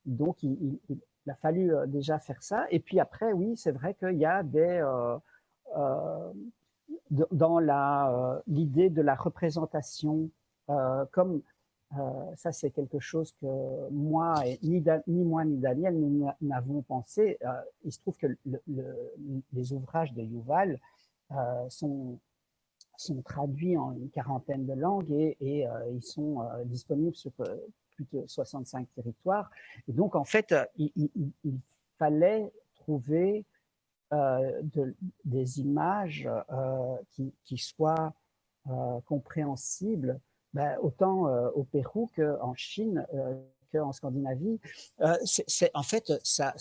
S3: donc il, il a fallu euh, déjà faire ça. Et puis après, oui, c'est vrai qu'il y a des... Euh, euh, dans l'idée de la représentation comme ça c'est quelque chose que moi, ni moi ni Daniel, nous n'avons pensé, il se trouve que les ouvrages de Yuval sont sont traduits en une quarantaine de langues et, ils sont disponibles sur plus de 65 territoires. Donc, en fait, il, il fallait trouver euh, de, des images euh, qui, soient euh, compréhensibles, ben, autant au Pérou qu'en Chine, qu'en Scandinavie. en fait, ça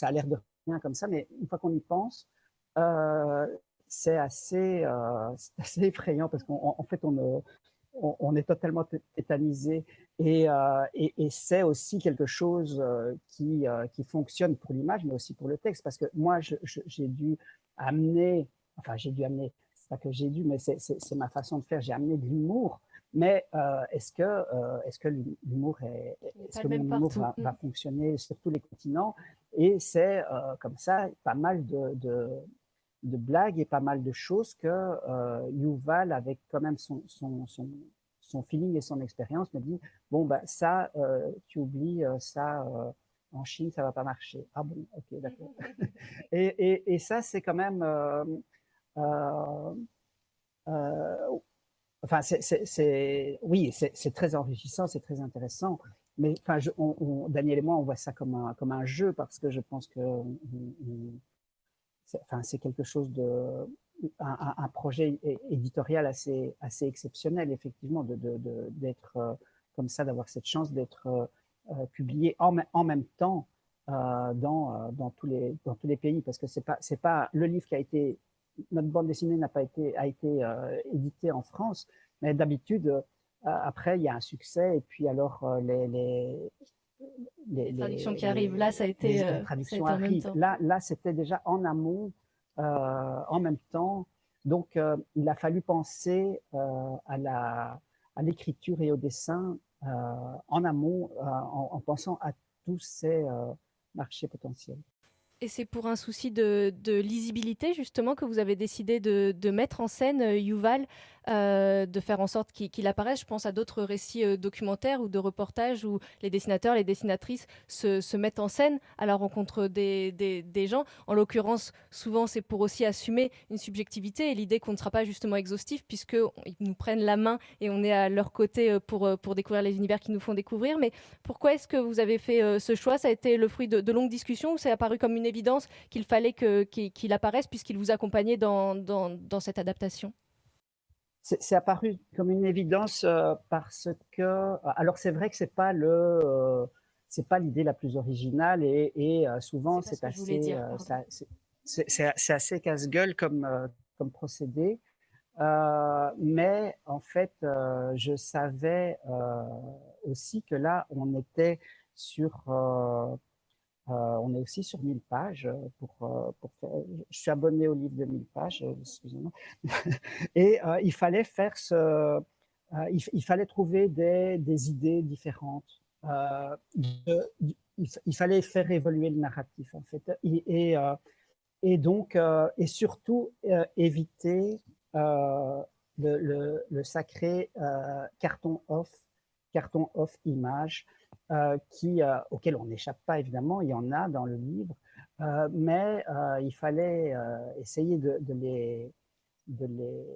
S3: a l'air de rien comme ça, mais une fois qu'on y pense, c'est assez, assez effrayant parce qu'en fait, on ne, on, est totalement tétanisé euh, et, et, c'est aussi quelque chose euh, qui, euh, qui fonctionne pour l'image, mais aussi pour le texte, parce que moi, j'ai dû amener, enfin, j'ai dû amener, c'est pas que j'ai dû, mais c'est ma façon de faire, j'ai amené de l'humour, mais est-ce que, est-ce que l'humour est, est-ce que l'humour va, va, fonctionner sur tous les continents? Et c'est comme ça pas mal de, de, de, blagues et pas mal de choses que Yuval, avec quand même son, son, son son feeling et son expérience me dit bon bah ça euh, tu oublies euh, ça euh, en Chine ça va pas marcher. Ah bon ok d'accord. Et, et, ça c'est quand même enfin c'est oui c'est très enrichissant c'est très intéressant. Mais enfin Daniel et moi on voit ça comme un comme un jeu parce que je pense que enfin c'est quelque chose de un, projet éditorial assez, assez exceptionnel, effectivement, d'être de, de, euh, comme ça, d'avoir cette chance d'être euh, euh, publié en, en, même temps dans, dans, tous les, dans tous les pays, parce que c'est pas, c'est pas le livre qui a été, notre bande dessinée n'a pas été, a été édité en France, mais d'habitude, après, il y a un succès, et puis alors les, les
S1: les, traductions qui arrivent. Là, ça a été.
S3: Les traductions arrivent. Là, là c'était déjà en amont euh, en même temps. Donc, euh, il a fallu penser euh, à l'écriture et au dessin en amont, en, pensant à tous ces marchés potentiels.
S1: Et c'est pour un souci de, lisibilité, justement, que vous avez décidé de, mettre en scène Yuval, de faire en sorte qu'il apparaisse. Je pense à d'autres récits documentaires ou de reportages où les dessinateurs, les dessinatrices se, mettent en scène à la rencontre des, gens. En l'occurrence, souvent, c'est pour aussi assumer une subjectivité et l'idée qu'on ne sera pas justement exhaustif, puisqu'ils nous prennent la main et on est à leur côté pour, pour découvrir les univers qu'ils nous font découvrir. Mais pourquoi est-ce que vous avez fait ce choix? Ça a été le fruit de, de longues discussions ou c'est apparu comme une évidence qu'il fallait qu'il apparaisse puisqu'il vous accompagnait dans, dans, cette adaptation.
S3: C'est apparu comme une évidence euh, parce que, alors c'est vrai que c'est pas le, euh, c'est pas l'idée la plus originale et, et euh, souvent c'est assez, c'est assez casse-gueule comme comme procédé, mais en fait je savais aussi que là on était sur on est aussi sur 1000 pages. Euh, pour, euh, pour je suis abonné au livre de 1000 pages, excusez-moi. Et il fallait faire ce, il, fallait trouver des, des idées différentes. il, fallait faire évoluer le narratif en fait. Et, et, donc, et surtout éviter le, le, sacré carton off, carton off image euh, qui, euh, auquel on n'échappe pas évidemment, il y en a dans le livre, euh, mais il fallait essayer de, les, de les,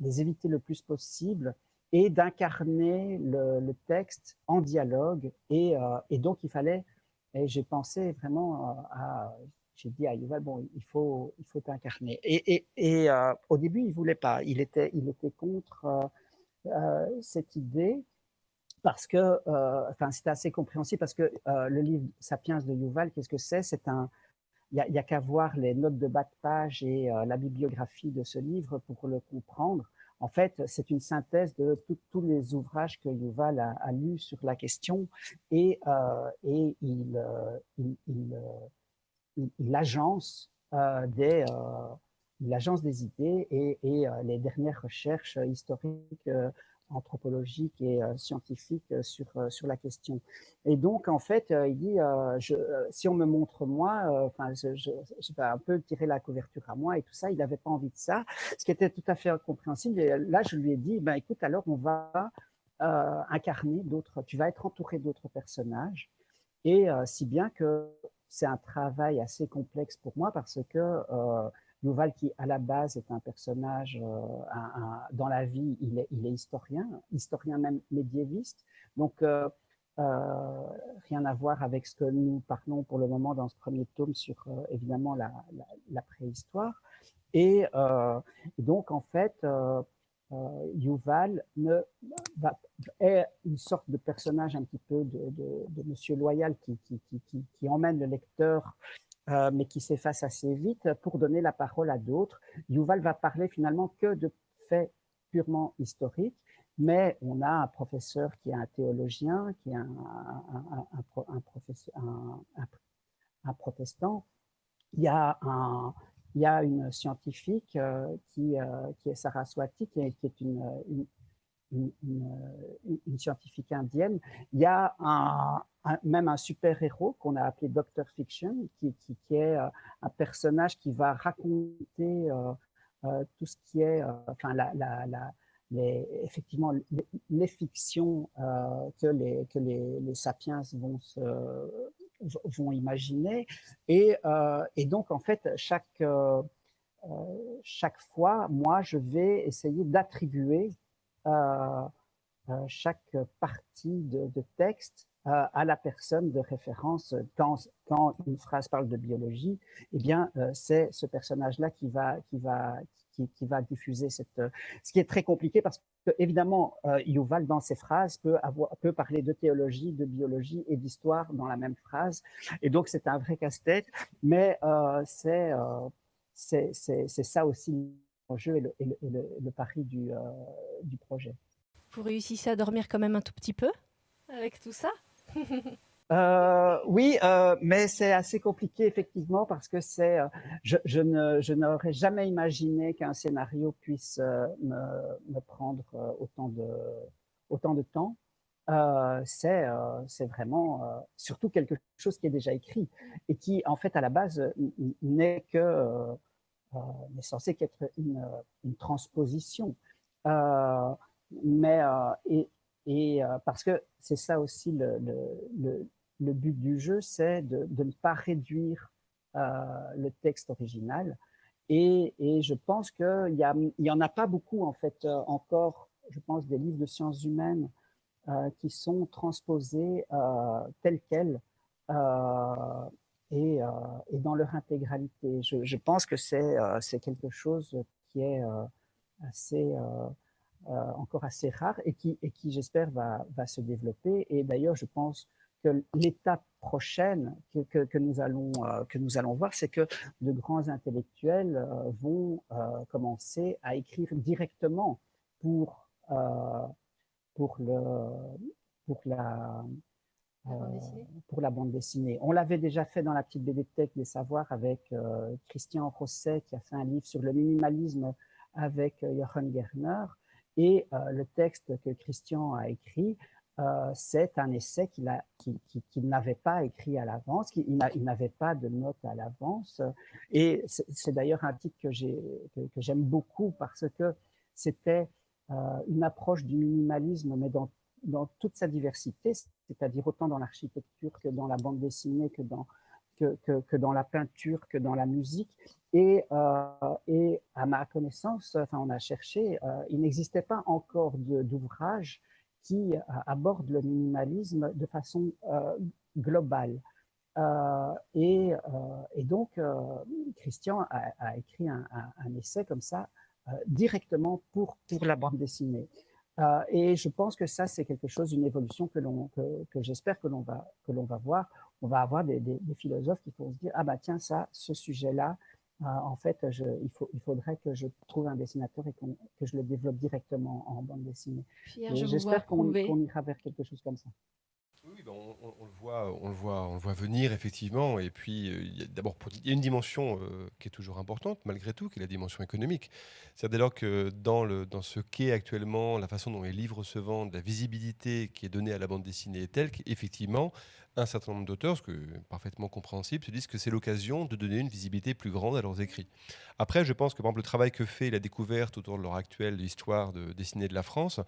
S3: les, éviter le plus possible et d'incarner le, texte en dialogue. Et, et, donc il fallait, et j'ai pensé vraiment à, j'ai dit à Yuval, bon, il faut, il faut incarner. Et, et, et au début, il voulait pas, il était, il était contre cette idée parce que, euh, enfin, c'est assez compréhensible parce que euh, le livre Sapiens de Yuval, qu'est-ce que c'est? C'est un, il n'y a, qu'à voir les notes de bas de page et euh, la bibliographie de ce livre pour le comprendre. En fait, c'est une synthèse de tous les ouvrages que Yuval a, a lus sur la question et, il, il, agence des il agence des idées et les dernières recherches historiques anthropologique et scientifique sur, sur la question. Et donc, en fait, il dit, si on me montre moi, enfin, je, je, je, vais un peu tirer la couverture à moi et tout ça, il n'avait pas envie de ça, ce qui était tout à fait compréhensible. Et là, je lui ai dit, ben, écoute, alors on va incarner d'autres, tu vas être entouré d'autres personnages, et si bien que c'est un travail assez complexe pour moi parce que Yuval, qui à la base est un personnage, euh, dans la vie, il est, historien, historien même médiéviste. Donc, euh, euh, rien à voir avec ce que nous parlons pour le moment dans ce premier tome sur évidemment la, préhistoire. Et, donc, en fait, Yuval est une sorte de personnage un petit peu de, Monsieur Loyal qui, emmène le lecteur euh, mais qui s'efface assez vite pour donner la parole à d'autres. Yuval va parler finalement que de faits purement historiques, mais on a un professeur qui est un théologien, qui est un, un, un, protestant. Il y a, un, il y a une scientifique euh, qui, euh, qui est Saraswati, qui est, qui est une, une, une, scientifique indienne. Il y a un, même un super-héros qu'on a appelé Doctor Fiction, qui, qui, est euh, un personnage qui va raconter euh, euh, tout ce qui est, euh, enfin, la, la, les, effectivement, les, fictions euh, que, les, que les, les sapiens vont, vont imaginer. Et, et donc, en fait, chaque, chaque fois, moi, je vais essayer d'attribuer euh, chaque partie de, texte euh, à la personne de référence quand, une phrase parle de biologie, eh bien, euh, c'est ce personnage-là qui va, diffuser cette... Ce qui est très compliqué parce que, évidemment, euh, dans ses phrases, peut, parler de théologie, de biologie et d'histoire dans la même phrase. Et donc, c'est un vrai casse-tête, mais euh, c'est ça aussi jeu et le, et le, et le, le pari du, du projet.
S1: Vous réussissez à dormir quand même un tout petit peu avec tout ça
S3: euh, oui, euh, mais c'est assez compliqué effectivement parce que c'est, euh, je, je, ne, je n'aurais jamais imaginé qu'un scénario puisse euh, me, me, prendre euh, autant de, autant de temps. c'est, c'est vraiment surtout quelque chose qui est déjà écrit et qui, en fait, à la base, n'est que n'est censé qu'être une, une transposition. mais et, euh, parce que c'est ça aussi le, but du jeu, c'est de, ne pas réduire euh, le texte original. Et, je pense qu'il y, y en a pas beaucoup, en fait, euh, encore, je pense, des livres de sciences humaines euh, qui sont transposés euh, tels quels et, et, dans leur intégralité. Je, pense que c'est quelque chose qui est assez euh, encore assez rare et qui, et qui j'espère, va, va se développer. Et d'ailleurs, je pense que l'étape prochaine que, que, nous allons, euh, que nous allons voir, c'est que de grands intellectuels euh, vont euh, commencer à écrire directement pour, euh, pour, le, pour, la, pour la bande dessinée. On l'avait déjà fait dans la petite bibliothèque des savoirs avec Christian Rosset qui a fait un livre sur le minimalisme avec Jochen Gerner. Et euh, le texte que Christian a écrit, euh, c'est un essai qu'il qu'il qu n'avait pas écrit à l'avance, il n'avait pas de notes à l'avance. Et c'est d'ailleurs un titre que j'aime beaucoup parce que c'était euh, une approche du minimalisme, mais dans, dans toute sa diversité, c'est-à-dire autant dans l'architecture que dans la bande dessinée, que dans, que, dans la peinture, que dans la musique. Et, euh, à ma connaissance, enfin on a cherché, euh, il n'existait pas encore d'ouvrage qui euh, aborde le minimalisme de façon globale. Et, donc, Christian a, écrit un, un, un, essai comme ça directement pour, pour la bande dessinée. Euh, et je pense que ça, c'est quelque chose, une évolution que, que, que j'espère que l'on va, que va voir. On va avoir des, des, des, philosophes qui vont se dire, ah bah tiens, ça, ce sujet-là, euh, en fait, je, il, faut, il faudrait que je trouve un dessinateur et que je le développe directement en bande dessinée. J'espère qu'on, qu'on ira vers quelque chose comme ça.
S2: Oui, ben, on, le voit, on, le voit, on le voit venir effectivement. Et puis, euh, d'abord, il y a une dimension euh, qui est toujours importante malgré tout, qui est la dimension économique. C'est dès lors que dans, le, dans ce qu'est actuellement la façon dont les livres se vendent, la visibilité qui est donnée à la bande dessinée est telle qu'effectivement, un certain nombre d'auteurs, ce que parfaitement compréhensible, se disent que c'est l'occasion de donner une visibilité plus grande à leurs écrits. Après, je pense que par exemple, le travail que fait la découverte autour de l'heure actuelle de l'histoire de dessinée de la France,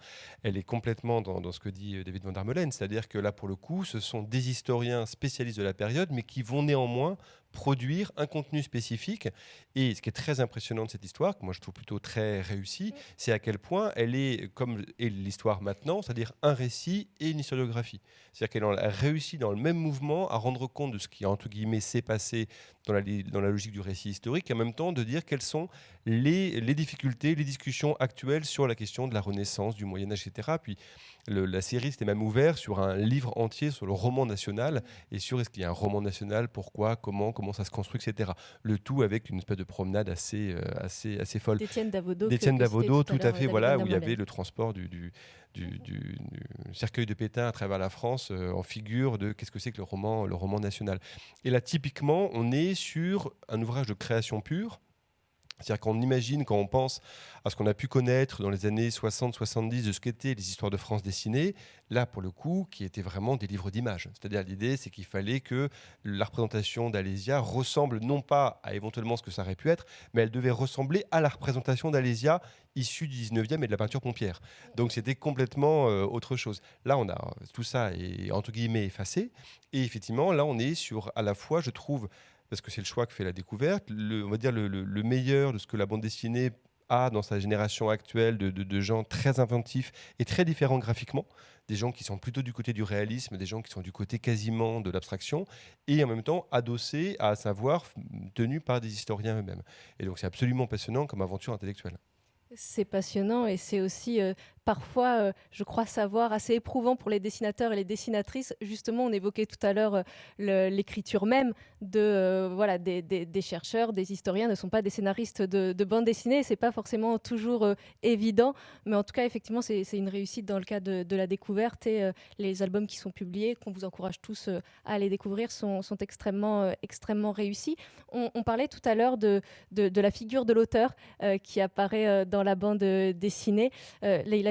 S2: elle est complètement dans, ce que dit euh, David van der Meulen, c'est-à-dire que là, pour le coup, ce sont des historiens spécialistes de la période, mais qui vont néanmoins produire un contenu spécifique. Et ce qui est très impressionnant de cette histoire, que moi je trouve plutôt très réussie, c'est à quel point elle est, comme est l'histoire maintenant, c'est-à-dire un récit et une historiographie. C'est-à-dire qu'elle a réussi dans le même mouvement à rendre compte de ce qui, entre guillemets, s'est passé dans la, dans la logique du récit historique, et en même temps de dire quelles sont les, les difficultés, les discussions actuelles sur la question de la Renaissance, du Moyen Âge, etc. Puis la série s'était même ouverte sur un livre entier sur le roman national et sur est-ce qu'il y a un roman national, pourquoi, comment, comment ça se construit, etc. Le tout avec une espèce de promenade assez, euh, assez, assez folle.
S1: D'Étienne Davodo.
S2: D'Étienne Davodo, tout, à fait, voilà, où il y avait le transport du, du, du, cercueil de Pétain à travers la France euh, en figure de qu'est-ce que c'est que le roman, le roman national. Et là, typiquement, on est sur un ouvrage de création pure c'est-à-dire qu'on imagine, quand on pense à ce qu'on a pu connaître dans les années 60-70 de ce qu'étaient les histoires de France dessinées, là, pour le coup, qui étaient vraiment des livres d'images. C'est-à-dire l'idée, c'est qu'il fallait que la représentation d'Alésia ressemble non pas à éventuellement ce que ça aurait pu être, mais elle devait ressembler à la représentation d'Alésia issue du 19e et de la peinture pompière. Donc c'était complètement euh, autre chose. Là, on a tout ça est entre guillemets effacé. Et effectivement, là, on est sur à la fois, je trouve, parce que c'est le choix que fait la découverte. Le, on va dire le, meilleur de ce que la bande dessinée a dans sa génération actuelle de, gens très inventifs et très différents graphiquement, des gens qui sont plutôt du côté du réalisme, des gens qui sont du côté quasiment de l'abstraction, et en même temps adossés à savoir tenus par des historiens eux-mêmes. Et donc c'est absolument passionnant comme aventure intellectuelle.
S1: C'est passionnant et c'est aussi euh, parfois, euh, je crois savoir, assez éprouvant pour les dessinateurs et les dessinatrices. Justement, on évoquait tout à l'heure euh, l'écriture même de euh, voilà des, chercheurs, des historiens ne sont pas des scénaristes de, de bande dessinée. C'est pas forcément toujours évident, mais en tout cas, effectivement, c'est une réussite dans le cas de, la découverte et les albums qui sont publiés, qu'on vous encourage tous à aller découvrir, sont, extrêmement extrêmement réussis. On, parlait tout à l'heure de, de, la figure de l'auteur qui apparaît dans la bande dessinée.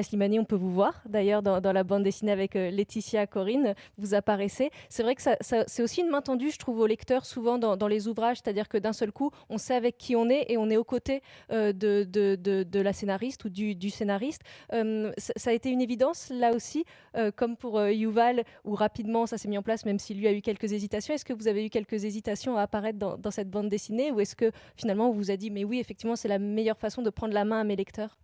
S1: Slimani, on peut vous voir d'ailleurs dans, la bande dessinée avec euh, Laetitia Corinne, vous apparaissez. C'est vrai que c'est aussi une main tendue, je trouve, au lecteur souvent dans, les ouvrages, c'est-à-dire que d'un seul coup, on sait avec qui on est et on est aux côtés euh, de, de, la scénariste ou du, scénariste. Euh, ça, a été une évidence là aussi, comme pour Yuval, où rapidement ça s'est mis en place, même s'il lui a eu quelques hésitations. Est-ce que vous avez eu quelques hésitations à apparaître dans, dans cette bande dessinée ou est-ce que finalement on vous a dit, mais oui, effectivement, c'est la meilleure façon de prendre la main à mes lecteurs?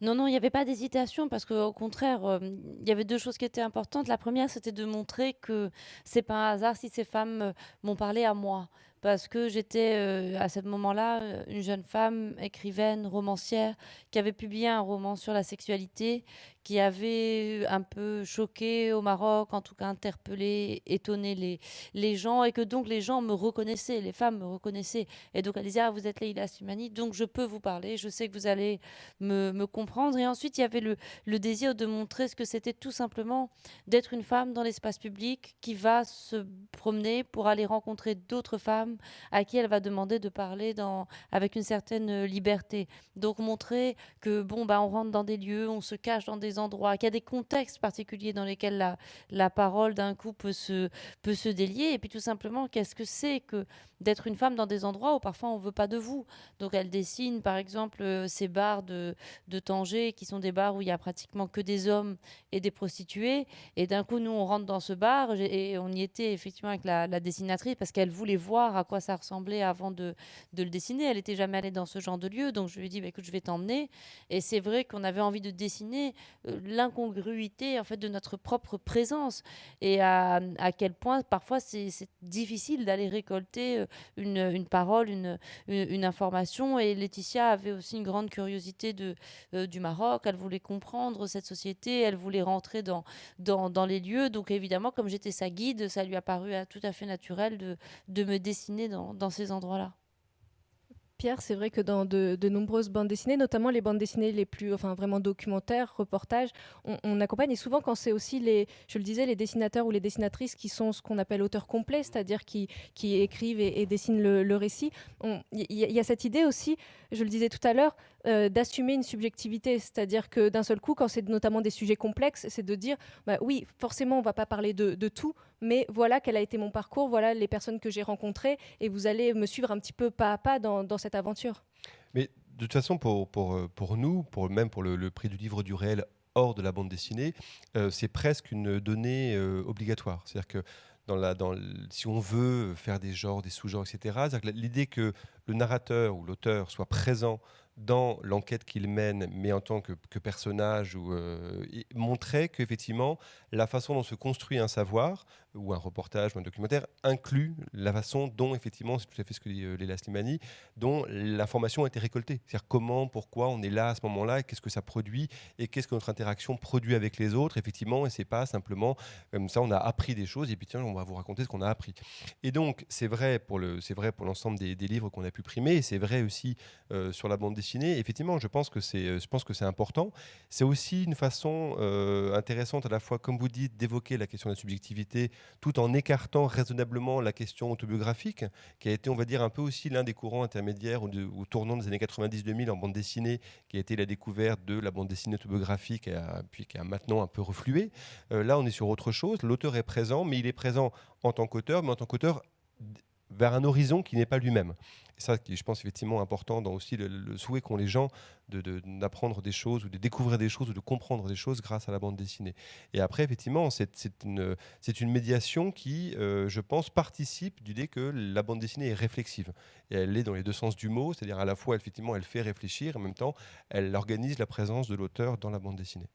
S4: Non, non, il n'y avait pas d'hésitation parce qu'au contraire, euh, il y avait deux choses qui étaient importantes. La première, c'était de montrer que c'est pas un hasard si ces femmes euh, m'ont parlé à moi parce que j'étais euh, à ce moment-là une jeune femme, écrivaine, romancière, qui avait publié un roman sur la sexualité, qui avait un peu choqué au Maroc, en tout cas interpellé, étonné les, les gens, et que donc les gens me reconnaissaient, les femmes me reconnaissaient. Et donc elle disait, ah, vous êtes Leïla Slimani, donc je peux vous parler, je sais que vous allez me, me comprendre. Et ensuite, il y avait le, le désir de montrer ce que c'était tout simplement d'être une femme dans l'espace public qui va se promener pour aller rencontrer d'autres femmes à qui elle va demander de parler dans, avec une certaine liberté. Donc montrer que bon bah on rentre dans des lieux, on se cache dans des endroits, qu'il y a des contextes particuliers dans lesquels la, la parole d'un coup peut se, peut se délier. Et puis tout simplement, qu'est-ce que c'est que d'être une femme dans des endroits où parfois on veut pas de vous? Donc elle dessine par exemple euh, ces bars de, de Tanger qui sont des bars où il y a pratiquement que des hommes et des prostituées. Et d'un coup, nous, on rentre dans ce bar et on y était effectivement avec la, dessinatrice parce qu'elle voulait voir à quoi ça ressemblait avant de, de le dessiner. Elle n'était jamais allée dans ce genre de lieu. Donc je lui ai dit, bah, écoute, je vais t'emmener. Et c'est vrai qu'on avait envie de dessiner l'incongruité en fait de notre propre présence et à, à quel point parfois c'est difficile d'aller récolter euh, une, parole, une, une, information. Et Laetitia avait aussi une grande curiosité de, euh, du Maroc. Elle voulait comprendre cette société, elle voulait rentrer dans, dans, dans les lieux. Donc évidemment, comme j'étais sa guide, ça lui a paru tout à fait naturel de, de me dessiner dans, dans ces endroits-là.
S1: C'est vrai que dans de, nombreuses bandes dessinées, notamment les bandes dessinées les plus, enfin vraiment documentaires, reportages, on, accompagne et souvent quand c'est aussi les, je le disais, les dessinateurs ou les dessinatrices qui sont ce qu'on appelle auteurs complets, c'est-à-dire qui écrivent et, dessinent le, récit. Il y, a cette idée aussi, je le disais tout à l'heure, euh, d'assumer une subjectivité, c'est-à-dire que d'un seul coup, quand c'est notamment des sujets complexes, c'est de dire, bah oui, forcément, on va pas parler de, tout, mais voilà quel a été mon parcours, voilà les personnes que j'ai rencontrées, et vous allez me suivre un petit peu pas à pas dans, cette aventure.
S2: Mais de toute façon, pour, euh, nous, même pour le, prix du livre du réel hors de la bande dessinée, euh, c'est presque une donnée obligatoire. C'est-à-dire que si on veut faire des genres, des sous-genres, etc., l'idée que le narrateur ou l'auteur soit présent dans l'enquête qu'il mène, mais en tant que, personnage, ou, euh, montrait qu'effectivement, la façon dont se construit un savoir, ou un reportage, ou un documentaire, inclut la façon dont, effectivement, c'est tout à fait ce que dit euh, Léla Slimani, dont l'information a été récoltée. C'est-à-dire comment, pourquoi on est là à ce moment-là, qu'est-ce que ça produit, et qu'est-ce que notre interaction produit avec les autres, effectivement, et c'est pas simplement comme ça, on a appris des choses, et puis tiens, on va vous raconter ce qu'on a appris. Et donc, c'est vrai pour l'ensemble des, des, livres qu'on a pu primer, et c'est vrai aussi euh, sur la bande effectivement, je pense que c'est, euh, important. C'est aussi une façon intéressante à la fois, comme vous dites, d'évoquer la question de la subjectivité, tout en écartant raisonnablement la question autobiographique, qui a été, on va dire, un peu aussi l'un des courants intermédiaires ou, tournant des années 90-2000 en bande dessinée, qui a été la découverte de la bande dessinée autobiographique, et puis qui a maintenant un peu reflué. Euh, là, on est sur autre chose. L'auteur est présent, mais il est présent en tant qu'auteur, mais en tant qu'auteur vers un horizon qui n'est pas lui-même. Et ça, qui je pense effectivement important dans aussi le, souhait qu'ont les gens d'apprendre de, des choses ou de découvrir des choses ou de comprendre des choses grâce à la bande dessinée. Et après, effectivement, c'est une, une médiation qui, euh, je pense, participe du dé que la bande dessinée est réflexive. Et elle est dans les deux sens du mot, c'est-à-dire à la fois, effectivement, elle fait réfléchir, et en même temps, elle organise la présence de l'auteur dans la bande dessinée.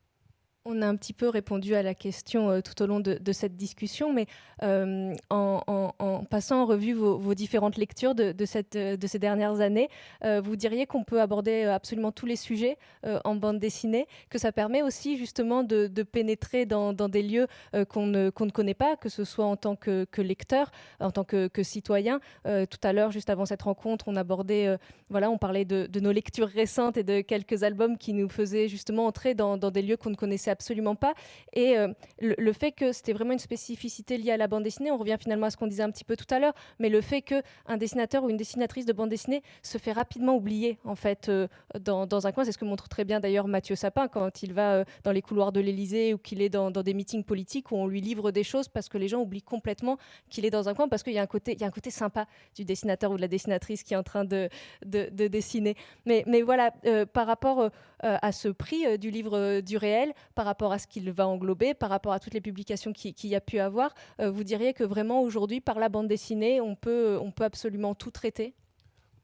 S1: On a un petit peu répondu à la question euh, tout au long de, cette discussion, mais euh, en, passant en revue vos, différentes lectures de, ces dernières années, euh, vous diriez qu'on peut aborder absolument tous les sujets en bande dessinée, que ça permet aussi justement de, pénétrer dans, des lieux qu'on ne, connaît pas, que ce soit en tant que, lecteur, en tant que, citoyen. tout à l'heure, juste avant cette rencontre, on abordait, voilà, on parlait de, nos lectures récentes et de quelques albums qui nous faisaient justement entrer dans, dans des lieux qu'on ne connaissait absolument pas. Et euh, le, fait que c'était vraiment une spécificité liée à la bande dessinée, on revient finalement à ce qu'on disait un petit peu tout à l'heure, mais le fait qu'un dessinateur ou une dessinatrice de bande dessinée se fait rapidement oublier en fait euh, dans, dans, un coin, c'est ce que montre très bien d'ailleurs Mathieu Sapin quand il va euh, dans les couloirs de l'Élysée ou qu'il est dans, des meetings politiques où on lui livre des choses parce que les gens oublient complètement qu'il est dans un coin parce qu'il y a un côté, y a un côté sympa du dessinateur ou de la dessinatrice qui est en train de, de, dessiner. Mais, mais voilà, par rapport à ce prix du livre du réel, par rapport à ce qu'il va englober, par rapport à toutes les publications qu'il y a pu avoir, euh, vous diriez que vraiment aujourd'hui, par la bande dessinée, on peut, on peut absolument tout traiter?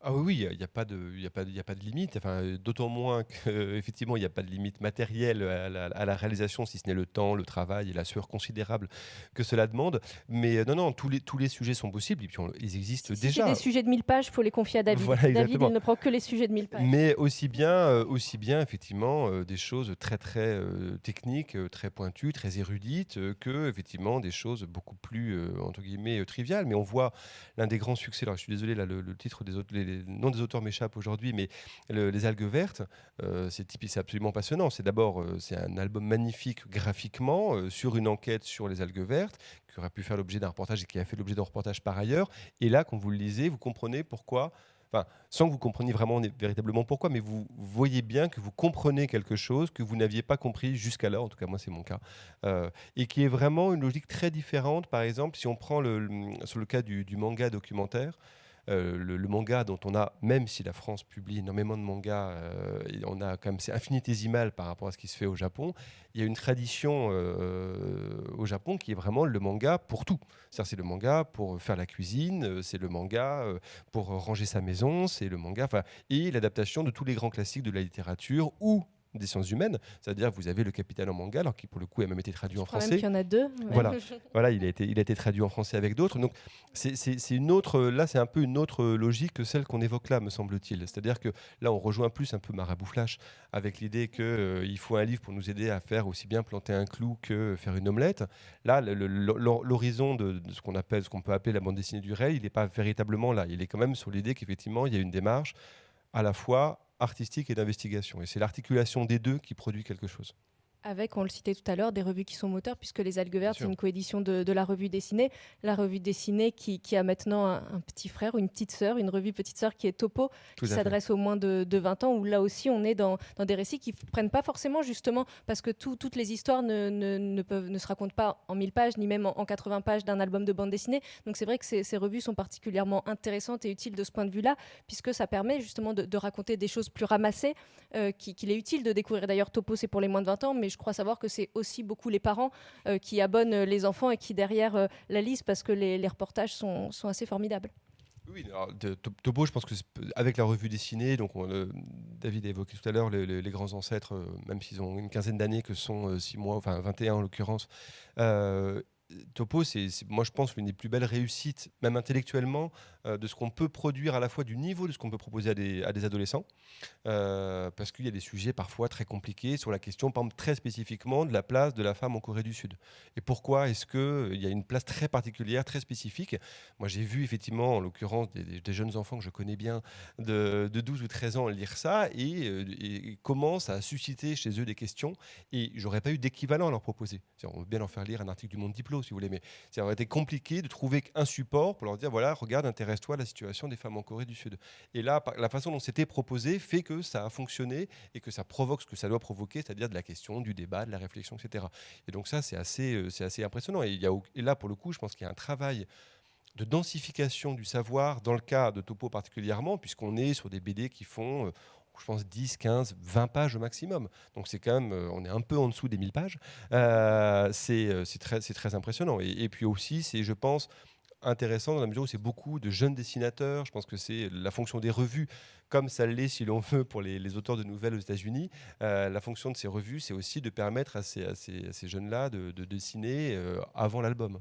S2: Ah oui, il n'y a, pas de, a, pas, a pas de limite. Enfin, D'autant moins qu'effectivement, il n'y a pas de limite matérielle à la, réalisation, si ce n'est le temps, le travail et la sueur considérable que cela demande. Mais euh, non, non, tous les, tous les sujets sont possibles et puis ils existent
S1: si
S2: déjà.
S1: Si des sujets de 1000 pages, il faut les confier à David. David, il ne prend que les sujets de 1000 pages.
S2: Mais aussi bien, euh, aussi bien effectivement, euh, des choses très, très techniques, très pointues, très érudites, que effectivement des choses beaucoup plus, entre guillemets, triviales. Mais on voit l'un des grands succès, alors je suis désolé, là, le, titre des autres, les, le nom des auteurs m'échappe aujourd'hui, mais Les algues vertes, euh, c'est c'est absolument passionnant. C'est d'abord euh, c'est un album magnifique graphiquement euh, sur une enquête sur les algues vertes qui aurait pu faire l'objet d'un reportage et qui a fait l'objet d'un reportage par ailleurs. Et là, quand vous le lisez, vous comprenez pourquoi. Enfin, sans que vous compreniez vraiment véritablement pourquoi, mais vous voyez bien que vous comprenez quelque chose que vous n'aviez pas compris jusqu'alors, en tout cas moi c'est mon cas, et qui est vraiment une logique très différente. Par exemple, si on prend le, sur le cas du manga documentaire, euh, le, manga dont on a, même si la France publie énormément de mangas, euh, on a quand c'est infinitésimal par rapport à ce qui se fait au Japon. Il y a une tradition euh, au Japon qui est vraiment le manga pour tout. C'est le manga pour faire la cuisine, c'est le manga pour ranger sa maison, c'est le manga, et l'adaptation de tous les grands classiques de la littérature ou des sciences humaines. C'est-à-dire vous avez le capitaine en manga, alors qui pour le coup a même été traduit en français. Il
S1: y en a deux.
S2: Voilà, voilà il, a été, il a été traduit en français avec d'autres. Donc c'est une autre, là c'est un peu une autre logique que celle qu'on évoque là, me semble-t-il. C'est-à-dire que là on rejoint plus un peu Marabout Flash avec l'idée qu'il euh, faut un livre pour nous aider à faire aussi bien planter un clou que faire une omelette. Là, l'horizon de, ce qu'on appelle, ce qu'on peut appeler la bande dessinée du réel, il n'est pas véritablement là. Il est quand même sur l'idée qu'effectivement il y a une démarche à la fois artistique et d'investigation. Et c'est l'articulation des deux qui produit quelque chose.
S1: Avec, on le citait tout à l'heure, des revues qui sont moteurs, puisque Les Algues Vertes, c'est une coédition de, la revue dessinée. La revue dessinée qui, a maintenant un, petit frère, une petite sœur, une revue petite sœur qui est Topo, qui s'adresse aux moins de, 20 ans, où là aussi on est dans, des récits qui ne prennent pas forcément justement, parce que toutes les histoires ne, peuvent, ne se racontent pas en 1000 pages, ni même en, 80 pages d'un album de bande dessinée. Donc c'est vrai que ces, revues sont particulièrement intéressantes et utiles de ce point de vue-là, puisque ça permet justement de, raconter des choses plus ramassées, euh, qu'il est utile de découvrir. D'ailleurs, Topo, c'est pour les moins de 20 ans, mais je crois savoir que c'est aussi beaucoup les parents euh, qui abonnent les enfants et qui derrière euh, la lisent parce que les, reportages sont, assez formidables.
S2: Oui, Topo, je pense que avec la revue dessinée, donc euh, David a évoqué tout à l'heure les, grands ancêtres, même s'ils ont une quinzaine d'années, que sont 6 mois, enfin 21 en l'occurrence, Topo, c'est moi je pense l'une des plus belles réussites, même intellectuellement, euh, de ce qu'on peut produire à la fois du niveau de ce qu'on peut proposer à des, adolescents, euh, parce qu'il y a des sujets parfois très compliqués sur la question, par exemple, très spécifiquement de la place de la femme en Corée du Sud. Et pourquoi est-ce qu'il y a une place très particulière, très spécifique? Moi j'ai vu effectivement, en l'occurrence, des, jeunes enfants que je connais bien, de, 12 ou 13 ans, lire ça, et, euh, et à susciter chez eux des questions, et j'aurais pas eu d'équivalent à leur proposer. On veut bien leur faire lire un article du Monde Diplôme si vous voulez. Mais ça aurait été compliqué de trouver un support pour leur dire voilà, regarde, intéresse-toi à la situation des femmes en Corée du Sud. Et là, la façon dont c'était proposé fait que ça a fonctionné et que ça provoque ce que ça doit provoquer, c'est-à-dire de la question, du débat, de la réflexion, etc. Et donc, ça, c'est assez, euh, c'est assez impressionnant. Et, là, pour le coup, je pense qu'il y a un travail de densification du savoir, dans le cas de Topo particulièrement, puisqu'on est sur des BD qui font, euh, je pense 10, 15, 20 pages au maximum. Donc c'est quand même, euh, on est un peu en dessous des 1000 pages. Euh, euh, c'est très, impressionnant. Et, puis aussi, c'est, je pense, intéressant dans la mesure où c'est beaucoup de jeunes dessinateurs. Je pense que c'est la fonction des revues, comme ça l'est, si l'on veut, pour les, auteurs de nouvelles aux États-Unis. la fonction de ces revues, c'est aussi de permettre à ces, jeunes-là de, dessiner avant l'album.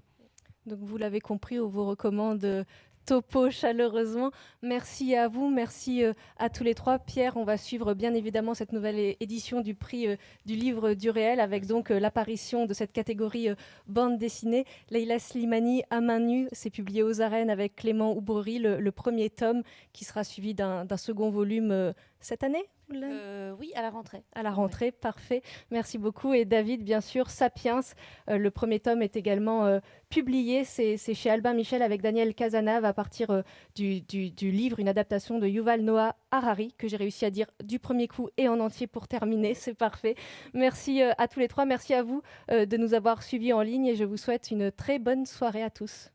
S1: Donc vous l'avez compris, on vous recommande topo chaleureusement. Merci à vous, merci euh, à tous les trois. Pierre, on va suivre bien évidemment cette nouvelle édition du prix euh, du livre du réel avec donc euh, l'apparition de cette catégorie bande dessinée. Leila Slimani à main nue, c'est publié aux arènes avec Clément Oubrery, le, premier tome qui sera suivi d'un second volume cette année
S4: euh, oui, à la rentrée.
S1: À la rentrée, parfait. Merci beaucoup. Et David, bien sûr, Sapiens, euh, le premier tome est également euh, publié. C'est chez Albin Michel avec Daniel Casanave à partir du, du, livre, une adaptation de Yuval Noah Harari, que j'ai réussi à dire du premier coup et en entier pour terminer. C'est parfait. Merci à tous les trois. Merci à vous de nous avoir suivis en ligne et je vous souhaite une très bonne soirée à tous.